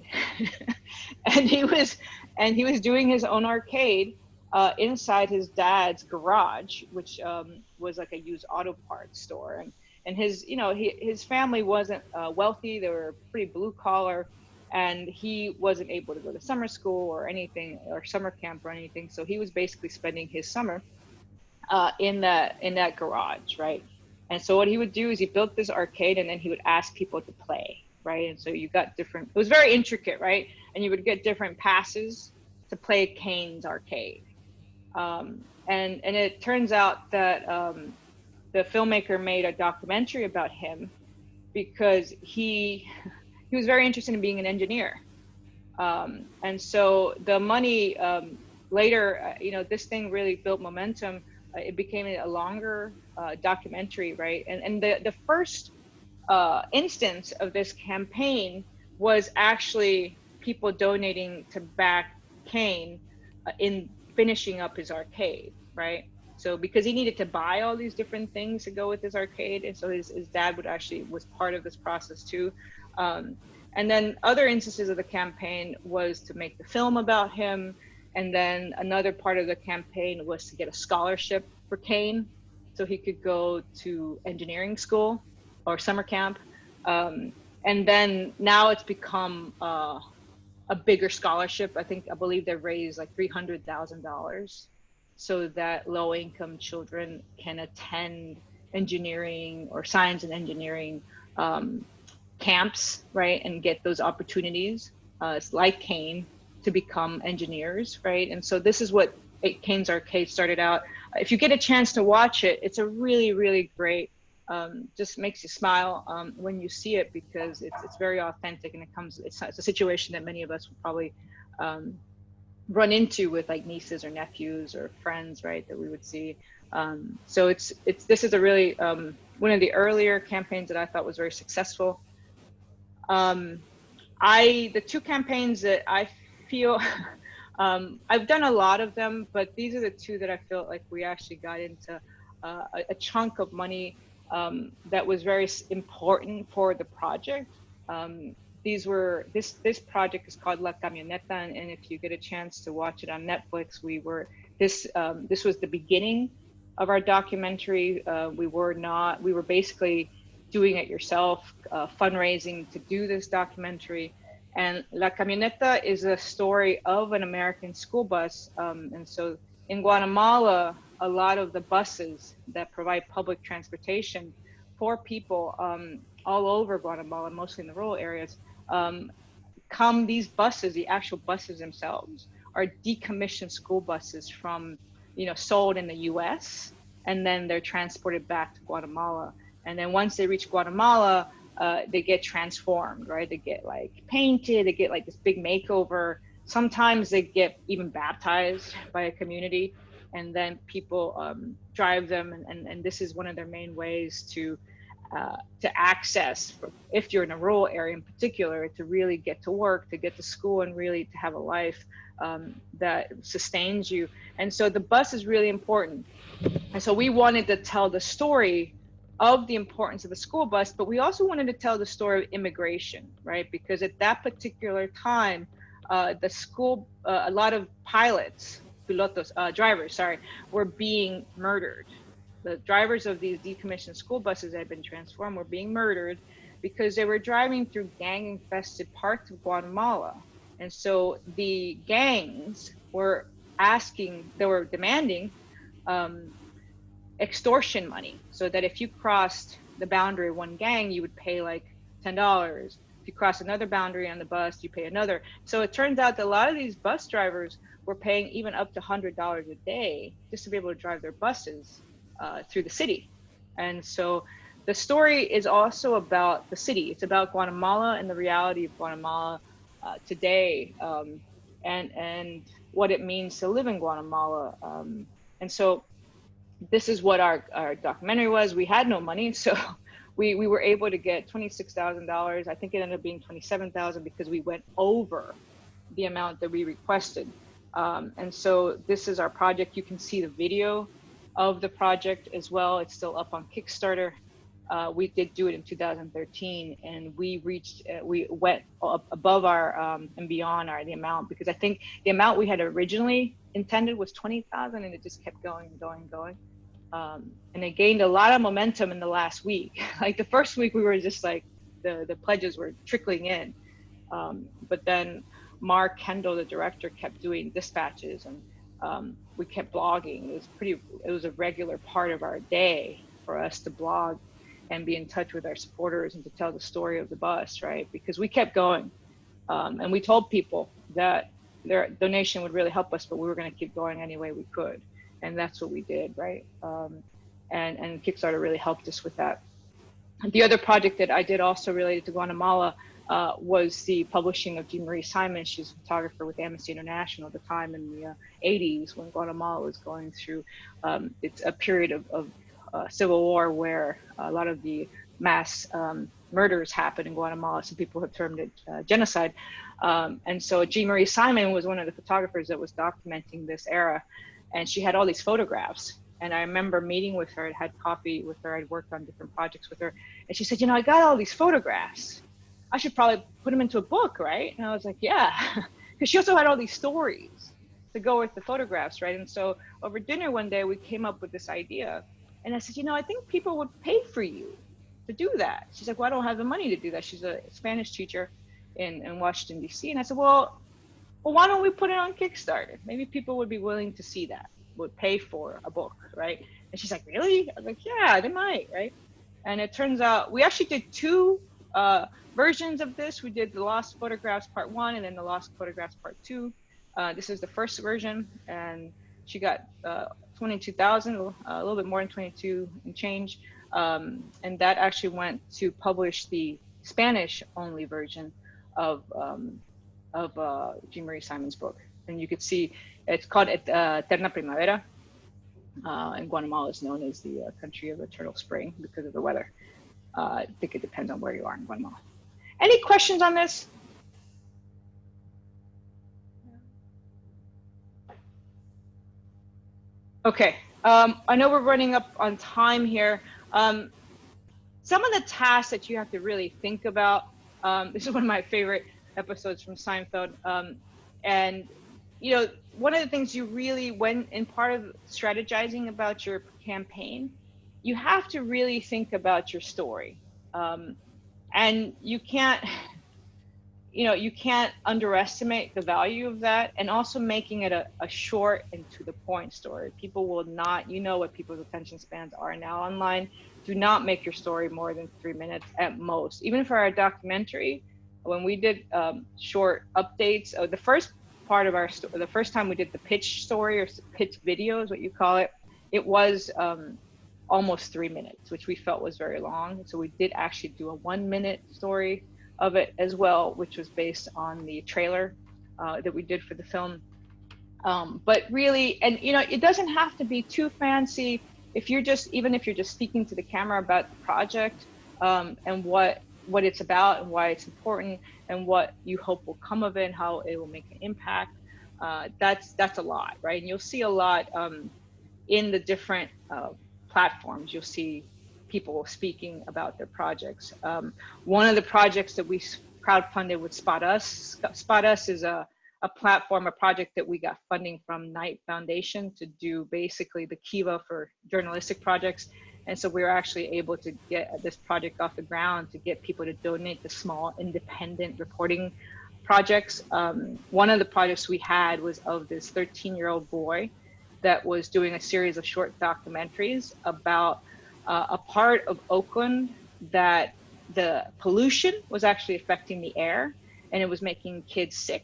and he was, and he was doing his own arcade uh, inside his dad's garage, which um, was like a used auto parts store. And, and his, you know, he, his family wasn't uh, wealthy. They were pretty blue collar and he wasn't able to go to summer school or anything or summer camp or anything. So he was basically spending his summer uh, in that, in that garage. Right. And so what he would do is he built this arcade and then he would ask people to play. Right. And so you got different, it was very intricate. Right. And you would get different passes to play Caine's arcade um, and and it turns out that um, the filmmaker made a documentary about him because he he was very interested in being an engineer. Um, and so the money um, later, uh, you know, this thing really built momentum. Uh, it became a longer uh, documentary, right? And and the the first uh, instance of this campaign was actually people donating to back Caine uh, in finishing up his arcade, right? So because he needed to buy all these different things to go with his arcade, and so his, his dad would actually was part of this process too. Um, and then other instances of the campaign was to make the film about him, and then another part of the campaign was to get a scholarship for Caine, so he could go to engineering school or summer camp. Um, and then now it's become uh, a bigger scholarship. I think I believe they raised like three hundred thousand dollars, so that low income children can attend engineering or science and engineering um, camps, right, and get those opportunities. Uh, like Caine to become engineers, right? And so this is what Caine's Arcade started out. If you get a chance to watch it, it's a really, really great um, just makes you smile um, when you see it because it's, it's very authentic and it comes it's, it's a situation that many of us would probably um, run into with like nieces or nephews or friends right that we would see um, so it's it's this is a really um, one of the earlier campaigns that I thought was very successful um, I the two campaigns that I feel um, I've done a lot of them but these are the two that I felt like we actually got into uh, a, chunk of money um, that was very important for the project. Um, these were this this project is called La Camioneta, and, and, if you get a chance to watch it on Netflix, we were this um, this was the beginning of our documentary. Uh, we were not we were basically doing it yourself, uh, fundraising to do this documentary. And La Camioneta is a story of an American school bus, um, and so in Guatemala, a lot of the buses that provide public transportation for people um, all over Guatemala, mostly in the rural areas, um, come these buses, the actual buses themselves, are decommissioned school buses from, you know, sold in the U.S. and then they're transported back to Guatemala. And then once they reach Guatemala, uh, they get transformed, right? They get like painted, they get like this big makeover. Sometimes they get even baptized by a community, and then people um, drive them, and, and, and this is one of their main ways to uh, to access, if you're in a rural area in particular, to really get to work, to get to school, and really to have a life um, that sustains you. And so the bus is really important. And so we wanted to tell the story of the importance of the school bus, but we also wanted to tell the story of immigration, right? Because at that particular time, uh, the school, uh, a lot of pilots, pilotos, uh, drivers, sorry, were being murdered the drivers of these decommissioned school buses that had been transformed were being murdered because they were driving through gang infested parts of Guatemala. And so the gangs were asking, they were demanding um, extortion money so that if you crossed the boundary of one gang, you would pay like $10. If you cross another boundary on the bus, you pay another. So it turns out that a lot of these bus drivers were paying even up to $100 a day just to be able to drive their buses uh, through the city. And so the story is also about the city. It's about Guatemala and the reality of Guatemala uh, today, um, and and what it means to live in Guatemala. Um, and so this is what our, our documentary was. We had no money, so we, we were able to get $26,000. I think it ended up being 27,000 because we went over the amount that we requested. Um, and so this is our project. You can see the video of the project as well. It's still up on Kickstarter. Uh, we did do it in 2013 and we reached, uh, we went above our um, and beyond our the amount because I think the amount we had originally intended was 20,000 and it just kept going and going and going. Um, and it gained a lot of momentum in the last week. like the first week we were just like, the, the pledges were trickling in. Um, but then Mark Kendall, the director, kept doing dispatches and um, we kept blogging. It was pretty, it was a regular part of our day for us to blog and be in touch with our supporters and to tell the story of the bus, right? Because we kept going. Um, and we told people that their donation would really help us, but we were going to keep going any way we could. And that's what we did, right? Um, and, and Kickstarter really helped us with that. The other project that I did also related to Guatemala uh, was the publishing of Jean Marie Simon. She's a photographer with Amnesty International at the time in the uh, 80s when Guatemala was going through um, it's a period of, of uh, civil war where a lot of the mass um, murders happened in Guatemala. Some people have termed it uh, genocide. Um, and so Jean Marie Simon was one of the photographers that was documenting this era. And she had all these photographs. And I remember meeting with her, I had coffee with her, I'd worked on different projects with her. And she said, you know, I got all these photographs I should probably put them into a book, right? And I was like, yeah, because she also had all these stories to go with the photographs, right? And so over dinner one day, we came up with this idea. And I said, you know, I think people would pay for you to do that. She's like, well, I don't have the money to do that. She's a Spanish teacher in, in Washington, D.C. And I said, well, well, why don't we put it on Kickstarter? Maybe people would be willing to see that, would pay for a book, right? And she's like, really? I was like, yeah, they might, right? And it turns out we actually did two uh, versions of this. We did the Lost Photographs Part 1 and then the Lost Photographs Part 2. Uh, this is the first version, and she got uh, 22,000, uh, a little bit more than 22 and change. Um, and that actually went to publish the Spanish only version of, um, of uh, Jean Marie Simon's book. And you could see it's called uh, Eterna Primavera. Uh, and Guatemala is known as the uh, country of eternal spring because of the weather. Uh, I think it depends on where you are in Guatemala. Any questions on this? Okay, um, I know we're running up on time here. Um, some of the tasks that you have to really think about, um, this is one of my favorite episodes from Seinfeld. Um, and, you know, one of the things you really, when in part of strategizing about your campaign, you have to really think about your story. Um, and you can't you know you can't underestimate the value of that and also making it a, a short and to the point story people will not you know what people's attention spans are now online do not make your story more than three minutes at most even for our documentary when we did um, short updates uh, the first part of our the first time we did the pitch story or pitch video is what you call it it was um, almost three minutes, which we felt was very long. So we did actually do a one minute story of it as well, which was based on the trailer uh, that we did for the film. Um, but really, and you know, it doesn't have to be too fancy. If you're just, even if you're just speaking to the camera about the project um, and what what it's about and why it's important and what you hope will come of it and how it will make an impact, uh, that's that's a lot, right? And you'll see a lot um, in the different uh, platforms. You'll see people speaking about their projects. Um, one of the projects that we crowdfunded with Spot Us. Spot Us is a a platform, a project that we got funding from Knight Foundation to do basically the Kiva for journalistic projects. And so we were actually able to get this project off the ground to get people to donate to small independent reporting projects. Um, one of the projects we had was of this 13 year old boy that was doing a series of short documentaries about uh, a part of Oakland that the pollution was actually affecting the air and it was making kids sick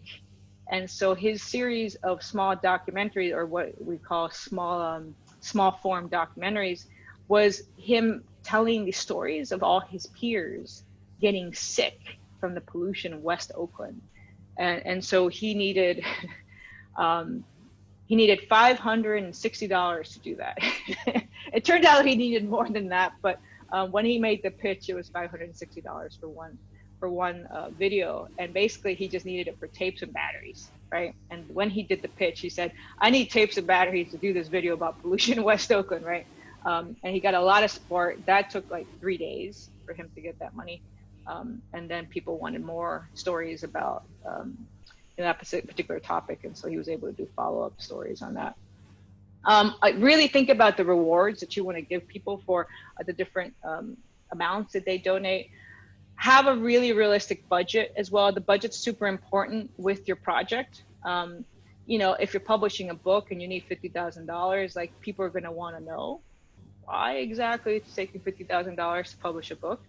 and so his series of small documentaries, or what we call small um, small form documentaries, was him telling the stories of all his peers getting sick from the pollution in West Oakland, and and so he needed. Um, he needed $560 to do that. it turned out he needed more than that, but um, when he made the pitch, it was $560 for one for one uh, video, and basically he just needed it for tapes and batteries, right? And when he did the pitch, he said, "I need tapes and batteries to do this video about pollution in West Oakland," right? Um, and he got a lot of support. That took like three days for him to get that money, um, and then people wanted more stories about um, that particular topic, and so he was able to do follow-up stories on that. Um, I really think about the rewards that you want to give people for uh, the different um, amounts that they donate have a really realistic budget as well. The budget's super important with your project. Um, you know, if you're publishing a book and you need fifty thousand dollars, like people are going to want to know why exactly it's taking fifty thousand dollars to publish a book.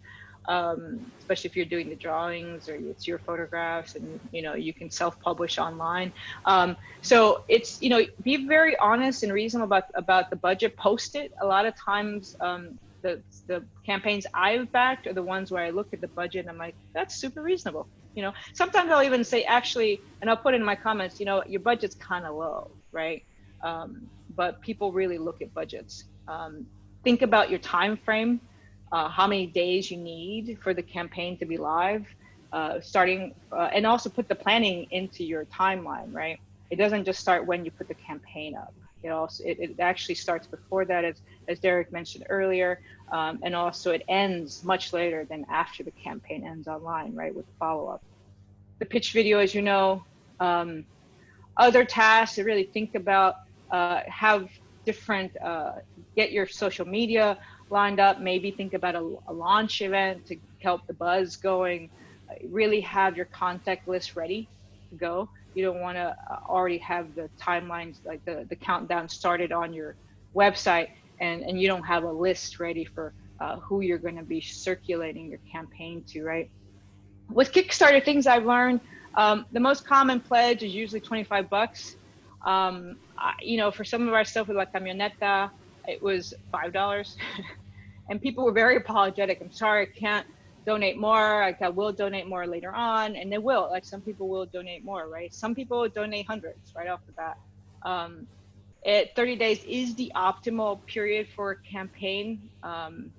Um, especially if you're doing the drawings or it's your photographs and you know you can self-publish online um, so it's you know be very honest and reasonable about about the budget post it a lot of times um, the the campaigns I've backed are the ones where I look at the budget and I'm like, that's super reasonable. You know, sometimes I'll even say actually, and I'll put in my comments, you know, your budget's kind of low, right? Um, but people really look at budgets. Um, think about your time frame, uh, how many days you need for the campaign to be live, uh, starting, uh, and also put the planning into your timeline, right? It doesn't just start when you put the campaign up. It also it, it actually starts before that, as as Derek mentioned earlier, um, and also it ends much later than after the campaign ends online, right, with follow up. The pitch video, as you know, um, other tasks to really think about, uh, have different, uh, get your social media lined up, maybe think about a, a launch event to help the buzz going, really have your contact list ready to go. You don't want to uh, already have the timelines like the, the countdown started on your website and, and you don't have a list ready for uh, who you're going to be circulating your campaign to right? With kickstarter things i've learned um, the most common pledge is usually 25 bucks um, I, you know for some of our stuff with la camioneta it was five dollars. And people were very apologetic. I'm sorry i can't donate more. Like i will donate more later on. And they will. Like some people will donate more right? Some people donate hundreds right off the bat. Um, it 30 days is the optimal period for a campaign. Um,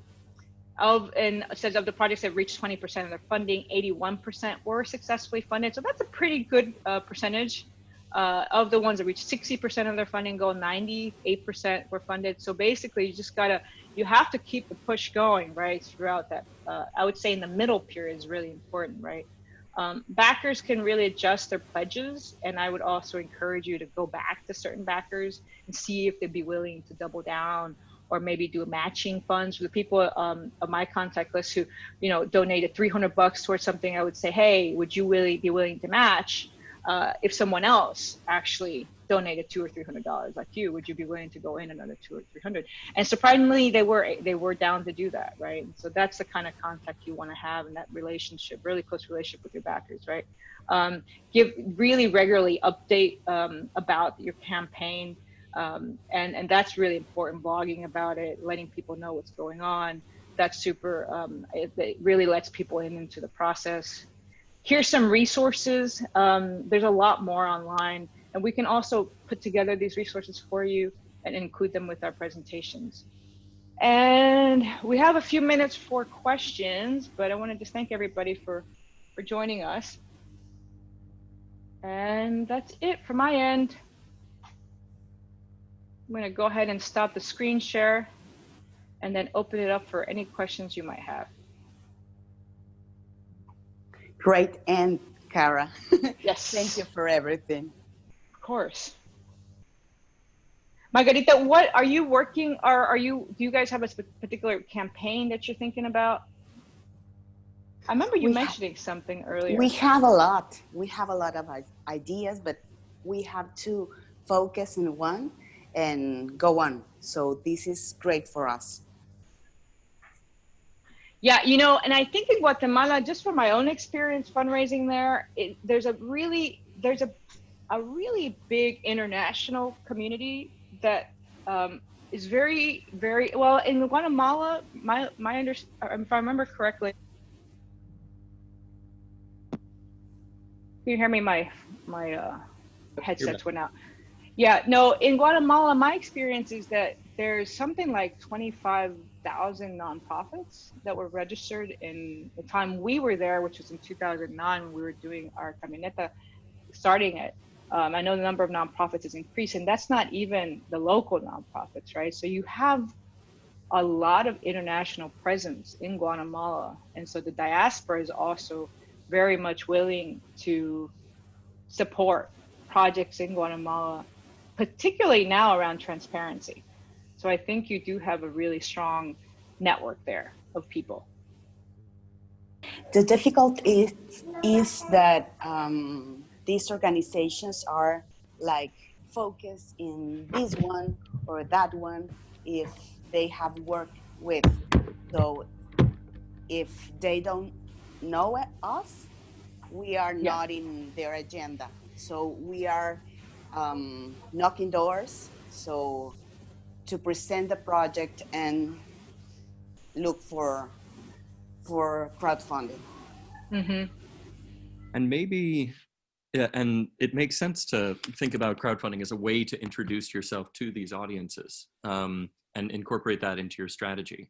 of and says of the projects that reached 20% of their funding 81% were successfully funded. So that's a pretty good uh, percentage uh, of the ones that reached 60% of their funding goal 98% were funded so basically you just gotta you have to keep the push going, right, throughout that. Uh, I would say in the middle period is really important, right? Um, backers can really adjust their pledges, and I would also encourage you to go back to certain backers and see if they'd be willing to double down or maybe do matching funds the people um, of my contact list who, you know, donated 300 bucks towards something. I would say, hey, would you really be willing to match uh, if someone else actually donated two or three hundred dollars like you would you be willing to go in another two or three hundred and surprisingly they were they were down to do that right and so that's the kind of contact you want to have in that relationship really close relationship with your backers right um, give really regularly update um, about your campaign Um, and, and that's really important, blogging about it, letting people know what's going on. That's super, um, it, it really lets people in into the process. Here's some resources. Um, there's a lot more online and we can also put together these resources for you and include them with our presentations. And we have a few minutes for questions, but I want to just thank everybody for, for joining us. And that's it from my end. I'm going to go ahead and stop the screen share and then open it up for any questions you might have. Great. And Cara, Yes. thank you for everything. Of course. Margarita, what are you working or are you, do you guys have a particular campaign that you're thinking about? I remember you We mentioning something earlier. We have a lot. We have a lot of ideas, but we have to focus in one and go on. So this is great for us. Yeah, you know, and I think in Guatemala, just from my own experience fundraising there, it, there's a really there's a a really big international community that um, is very very well in Guatemala. My my under if I remember correctly. Can you hear me? My my uh, headsets went out. Yeah, no, in Guatemala, my experience is that there's something like 25,000 nonprofits that were registered in the time we were there, which was in 2009 when we were doing our camioneta, starting it. Um, I know the number of nonprofits is increasing. That's not even the local nonprofits, right? So you have a lot of international presence in Guatemala. And so the diaspora is also very much willing to support projects in Guatemala, particularly now around transparency. So I think you do have a really strong network there of people. The difficult is is that um, these organizations are like focused in this one or that one if they have worked with. So if they don't know us, we are Yeah. not in their agenda. So we are um, knocking doors. So to present the project and look for for crowdfunding. Mm-hmm. And maybe, yeah, and it makes sense to think about crowdfunding as a way to introduce yourself to these audiences um, and incorporate that into your strategy.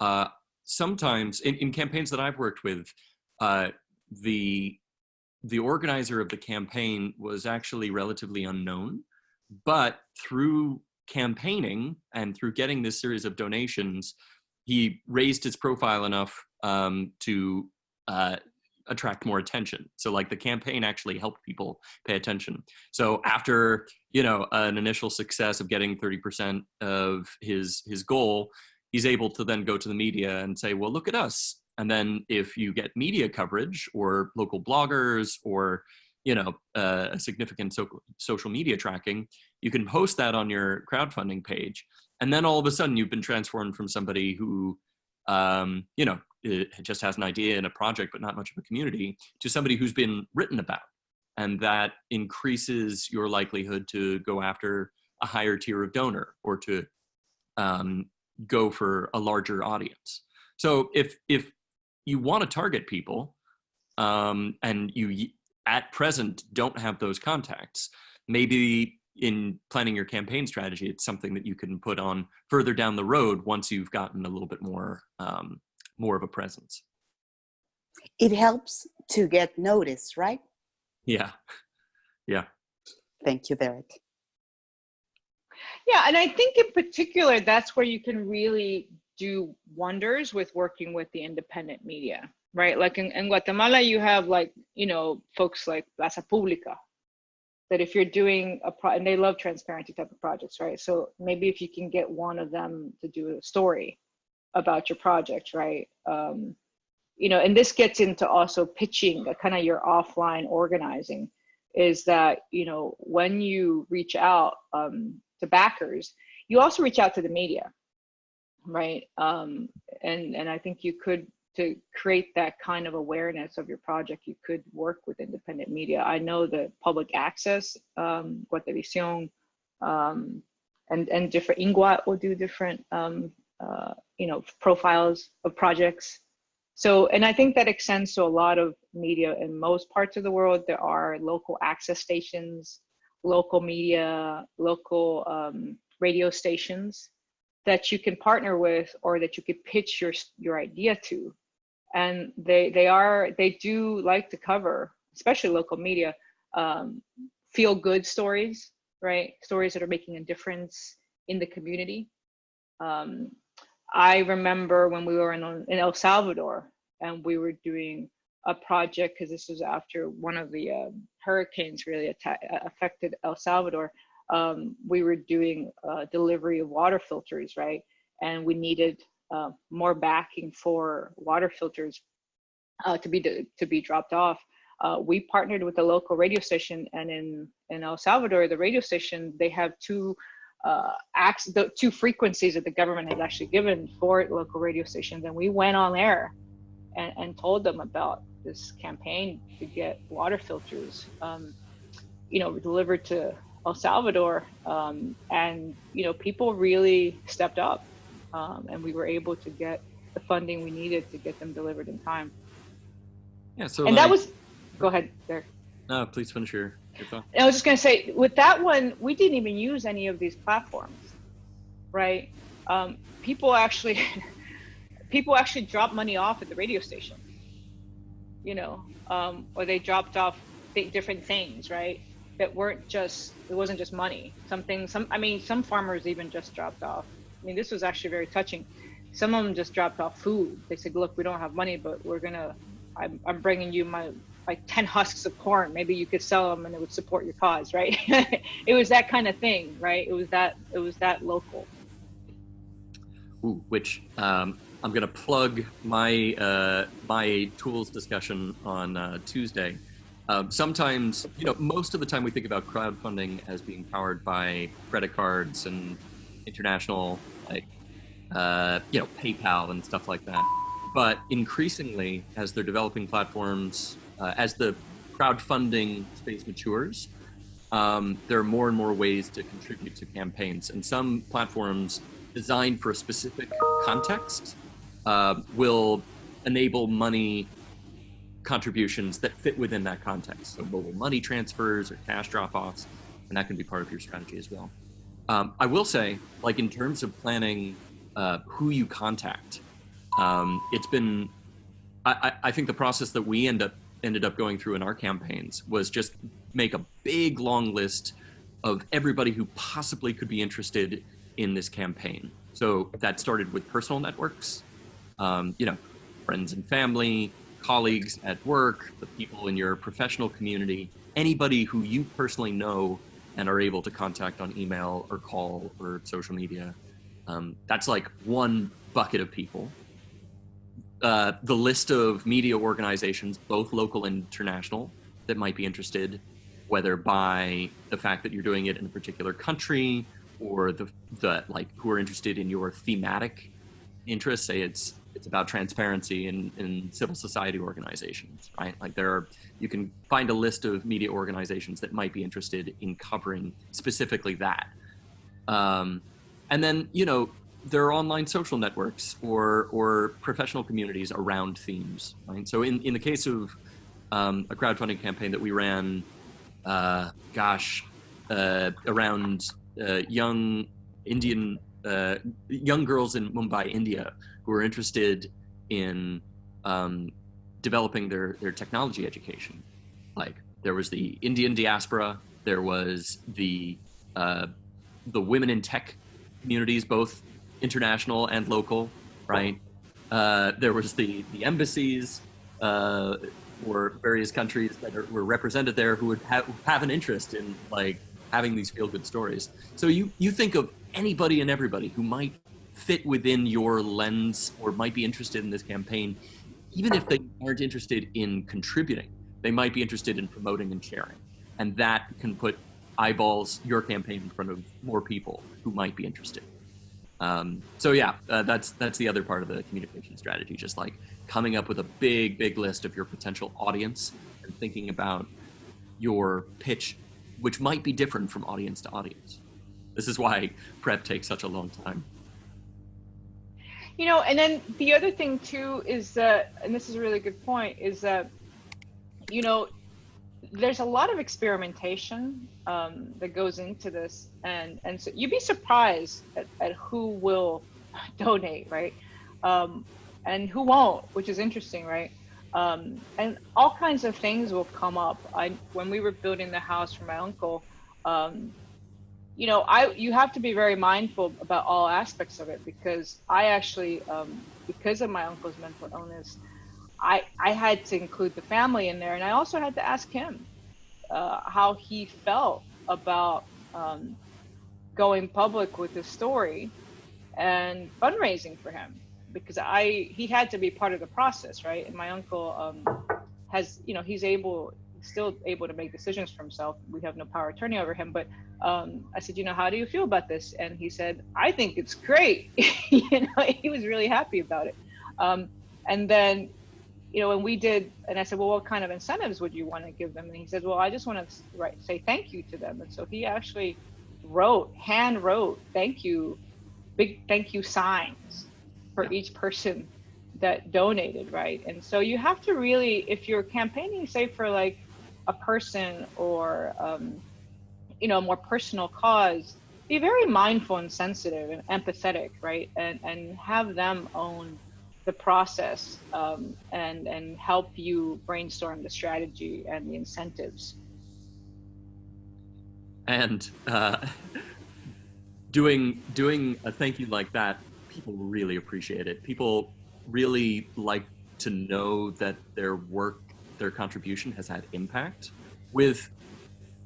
Uh, sometimes in, in campaigns that I've worked with, uh, the the organizer of the campaign was actually relatively unknown, but through campaigning and through getting this series of donations, he raised his profile enough um, to uh, attract more attention. So like the campaign actually helped people pay attention. So after, you know, an initial success of getting 30% of his his goal, he's able to then go to the media and say, well, look at us. And then if you get media coverage or local bloggers or, you know, uh, a significant so social media tracking, you can post that on your crowdfunding page. And then all of a sudden you've been transformed from somebody who, um, you know, just has an idea and a project, but not much of a community, to somebody who's been written about. And that increases your likelihood to go after a higher tier of donor or to um, go for a larger audience. So if, if you want to target people um, and you at present don't have those contacts, maybe in planning your campaign strategy, it's something that you can put on further down the road once you've gotten a little bit more um, more of a presence. It helps to get noticed, right? Yeah, yeah. Thank you, Derek. Yeah, and I think in particular, that's where you can really do wonders with working with the independent media, right? Like in, in Guatemala, you have like, you know, folks like Plaza Pública, that if you're doing a pro, and they love transparency type of projects, right? So maybe if you can get one of them to do a story about your project, right? Um, you know, and this gets into also pitching, a kind of your offline organizing, is that you know when you reach out um, to backers, you also reach out to the media, right? Um, and and I think you could to create that kind of awareness of your project, you could work with independent media. I know that public access, um, Guatevisión, um, and and different Inguat will do different um, uh, you know profiles of projects. So and I think that extends to a lot of media in most parts of the world. There are local access stations, local media, local um, radio stations that you can partner with or that you could pitch your your idea to and they they are they do like to cover especially local media um, feel good stories right? Stories that are making a difference in the community. Um, i remember when we were in, in el salvador and we were doing a project because this was after one of the uh, hurricanes really affected el salvador. Um, we were doing delivery of water filters, right? And we needed uh, more backing for water filters uh, to be to be dropped off. Uh, we partnered with a local radio station, and in in El Salvador, the radio station they have two uh, acts, the two frequencies that the government has actually given for local radio stations, and we went on air and, and told them about this campaign to get water filters, um, you know, delivered to El Salvador, um, and you know people really stepped up, um, and we were able to get the funding we needed to get them delivered in time. Yeah. So and like, that was. Go ahead, there. No, please finish your. your thought. I was just going to say, with that one, we didn't even use any of these platforms, right? Um, people actually, people actually dropped money off at the radio station, you know, um, or they dropped off different things, right? that weren't just it wasn't just money something some i mean some farmers even just dropped off i mean this was actually very touching. Some of them just dropped off food. They said look we don't have money but we're gonna i'm, I'm bringing you my like 10 husks of corn. Maybe you could sell them and it would support your cause right? It was that kind of thing right? It was that it was that local. Ooh, which um, i'm going to plug my uh, my tools discussion on uh, tuesday. Um, sometimes, you know, most of the time we think about crowdfunding as being powered by credit cards and international, like, uh, you know, PayPal and stuff like that. But increasingly, as they're developing platforms, uh, as the crowdfunding space matures, um, there are more and more ways to contribute to campaigns. And some platforms designed for a specific context uh, will enable money contributions that fit within that context. So mobile money transfers or cash drop-offs, and that can be part of your strategy as well. Um, I will say, like in terms of planning uh, who you contact, um, it's been, I, I, think the process that we end up ended up going through in our campaigns was just make a big long list of everybody who possibly could be interested in this campaign. So that started with personal networks, um, you know, friends and family, colleagues at work, the people in your professional community, anybody who you personally know and are able to contact on email or call or social media. Um, that's like one bucket of people. Uh, the list of media organizations, both local and international, that might be interested, whether by the fact that you're doing it in a particular country or the, the like who are interested in your thematic interests, say it's it's about transparency in, in civil society organizations, right? Like there are, you can find a list of media organizations that might be interested in covering specifically that. Um, and then, you know, there are online social networks or, or professional communities around themes, right? So in, in the case of um, a crowdfunding campaign that we ran, uh, gosh, uh, around uh, young Indian, uh, young girls in Mumbai, India, who are interested in um, developing their, their technology education. Like there was the Indian diaspora, there was the uh, the women in tech communities, both international and local, right? Uh, there was the the embassies uh, or various countries that are, were represented there who would have, have an interest in like having these feel good stories. So you you think of anybody and everybody who might fit within your lens or might be interested in this campaign, even if they aren't interested in contributing, they might be interested in promoting and sharing. And that can put eyeballs your campaign in front of more people who might be interested. Um, so yeah, uh, that's that's the other part of the communication strategy. Just like coming up with a big, big list of your potential audience and thinking about your pitch, which might be different from audience to audience. This is why prep takes such a long time. You know, and then the other thing too is that, and this is a really good point, is that, you know, there's a lot of experimentation um, that goes into this, and and so you'd be surprised at, at who will donate, right, um, and who won't, which is interesting, right? Um, and all kinds of things will come up. I when we were building the house for my uncle, um, you know, I you have to be very mindful about all aspects of it because I actually, um, because of my uncle's mental illness, I I had to include the family in there, and I also had to ask him uh, how he felt about um, going public with his story and fundraising for him because I he had to be part of the process, right? And my uncle um, has, you know, he's able still able to make decisions for himself. We have no power attorney over him, but um, I said, you know, how do you feel about this? And he said, I think it's great. you know, he was really happy about it. Um, and then, you know, when we did, and I said, well, what kind of incentives would you want to give them? And he said, well, I just want to write, say thank you to them. And so he actually wrote, hand wrote, thank you, big thank you signs for each person that donated, right? And so you have to really, if you're campaigning, say for like a person or um, you know a more personal cause be very mindful and sensitive and empathetic right? And and have them own the process um, and and help you brainstorm the strategy and the incentives. And uh, doing doing a thank you like that people really appreciate it. People really like to know that their work their contribution has had impact. With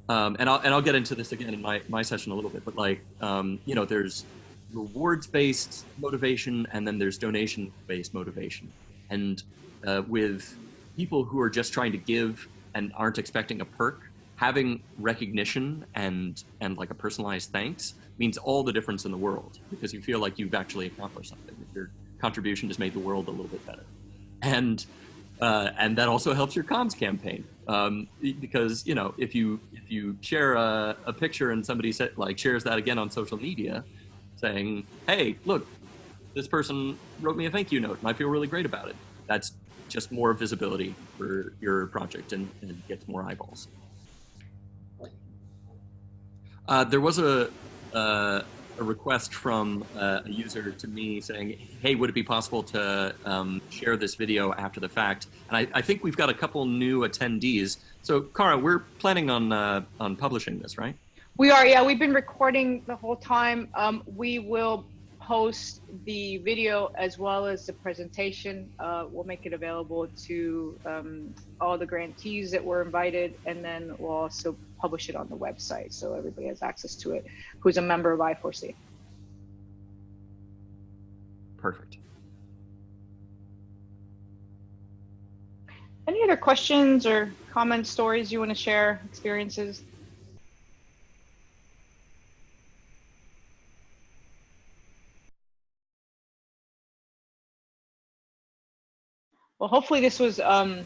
um, and I'll and I'll get into this again in my my session a little bit, but like um, you know, there's rewards based motivation and then there's donation based motivation, and uh, with people who are just trying to give and aren't expecting a perk, having recognition and and like a personalized thanks means all the difference in the world because you feel like you've actually accomplished something. Your contribution just made the world a little bit better, and uh, and that also helps your comms campaign um, because you know if you if you share a, a picture and somebody like shares that again on social media, saying, "Hey, look, this person wrote me a thank you note, and I feel really great about it." That's just more visibility for your project and, and gets more eyeballs. Uh, there was a, uh, a request from uh, a user to me saying, hey, would it be possible to um, share this video after the fact? And I, I, think we've got a couple new attendees. So Cara, we're planning on, uh, on publishing this, right? We are, yeah, we've been recording the whole time. Um, we will post the video as well as the presentation. Uh, we'll make it available to um, all the grantees that were invited, and then we'll also publish it on the website so everybody has access to it who's a member of I4C. Perfect. Any other questions or comments, stories you want to share, experiences? Well, hopefully this was, um,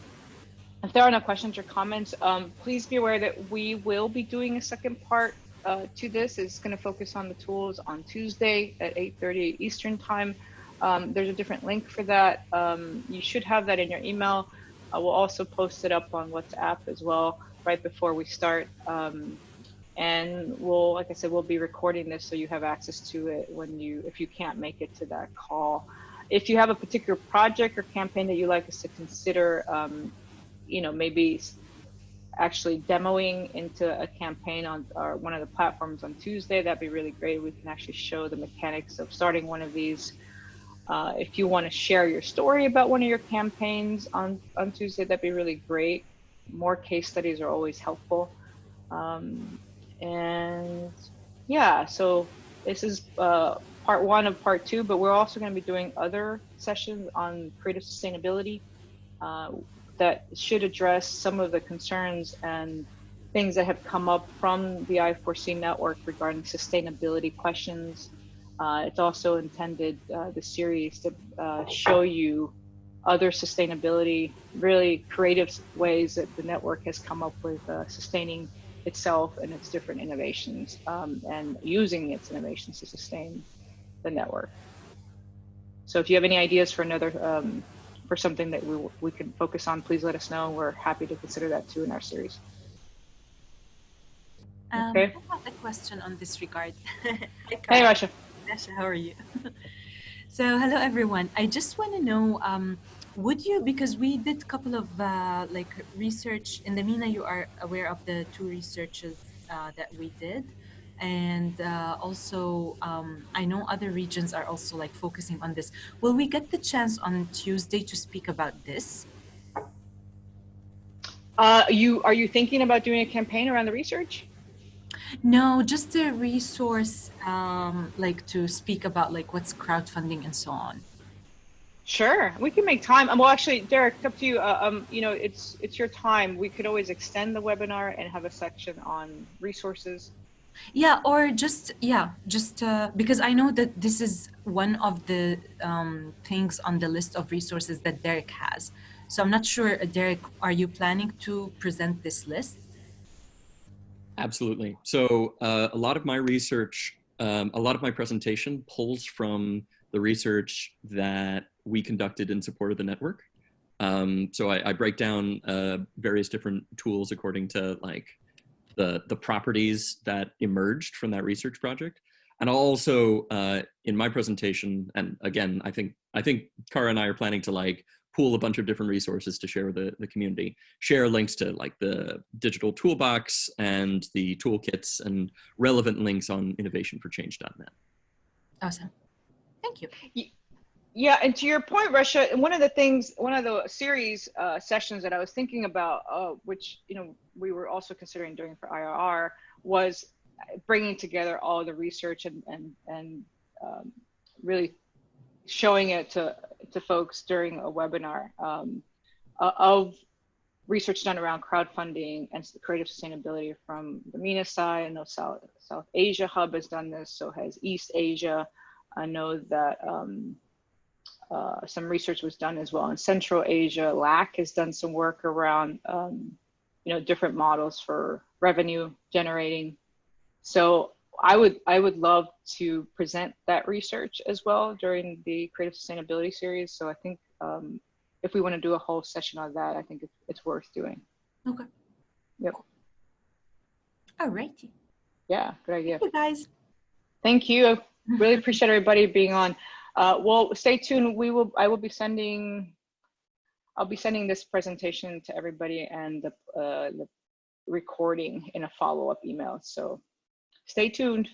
if there are no questions or comments, um, please be aware that we will be doing a second part uh, to this. It's going to focus on the tools on Tuesday at 8.30 Eastern time. Um, there's a different link for that. Um, you should have that in your email. We'll also post it up on WhatsApp as well right before we start. Um, and we'll, like I said, we'll be recording this so you have access to it when you, if you can't make it to that call if you have a particular project or campaign that you'd like us to consider, um, you know, maybe actually demoing into a campaign on one of the platforms on Tuesday, that'd be really great. We can actually show the mechanics of starting one of these. Uh, if you want to share your story about one of your campaigns on, on Tuesday, that'd be really great. More case studies are always helpful. Um, and yeah, so this is uh, part one of part two, but we're also going to be doing other sessions on creative sustainability uh, that should address some of the concerns and things that have come up from the I4C network regarding sustainability questions. Uh, it's also intended, uh, the series, to uh, show you other sustainability, really creative ways that the network has come up with uh, sustaining itself and its different innovations um, and using its innovations to sustain the network. So if you have any ideas for another, um, for something that we, we can focus on, please let us know. We're happy to consider that too in our series. Um, Okay. I have a question on this regard. Hey, Cara. Rasha. Dasha, how are you? so, hello everyone. I just want to know, um, would you, because we did a couple of uh, like research in the MENA, you are aware of the two researches uh, that we did. And uh, also, um, I know other regions are also like focusing on this. Will we get the chance on Tuesday to speak about this? Uh, you are you thinking about doing a campaign around the research? No, just a resource, um, like to speak about like what's crowdfunding and so on. Sure, we can make time. Um, well, actually, Derek, it's up to you. Uh, um, you know, it's it's your time. We could always extend the webinar and have a section on resources. Yeah, or just yeah, just uh, because I know that this is one of the um, things on the list of resources that Derek has. So I'm not sure, uh, Derek, are you planning to present this list? Absolutely. So uh, a lot of my research, um, a lot of my presentation pulls from the research that we conducted in support of the network. Um, so I, I break down uh, various different tools according to like the the properties that emerged from that research project. And I'll also uh, in my presentation, and again, I think I think Cara and I are planning to like pool a bunch of different resources to share with the, the community share links to like the digital toolbox and the toolkits and relevant links on innovationforchange.net. Awesome. Thank you. Yeah, and to your point, Rasha, and one of the things, one of the series uh, sessions that I was thinking about, uh, which you know we were also considering doing for IRR, was bringing together all the research and and and um, really showing it to to folks during a webinar um, uh, of research done around crowdfunding and creative sustainability from the MENA side. I know South South Asia Hub has done this, so has East Asia. I know that. Um, uh, some research was done as well in Central Asia. LAC has done some work around, um, you know, different models for revenue generating. So I would I would love to present that research as well during the Creative Sustainability series. So I think um, if we want to do a whole session on that, I think it's, it's worth doing. Okay. Yep. All righty. Yeah, good idea. Hey guys. Thank you. Really appreciate everybody being on. Uh, well, stay tuned. We will. I will be sending. I'll be sending this presentation to everybody and the, uh, the recording in a follow-up email. So, stay tuned.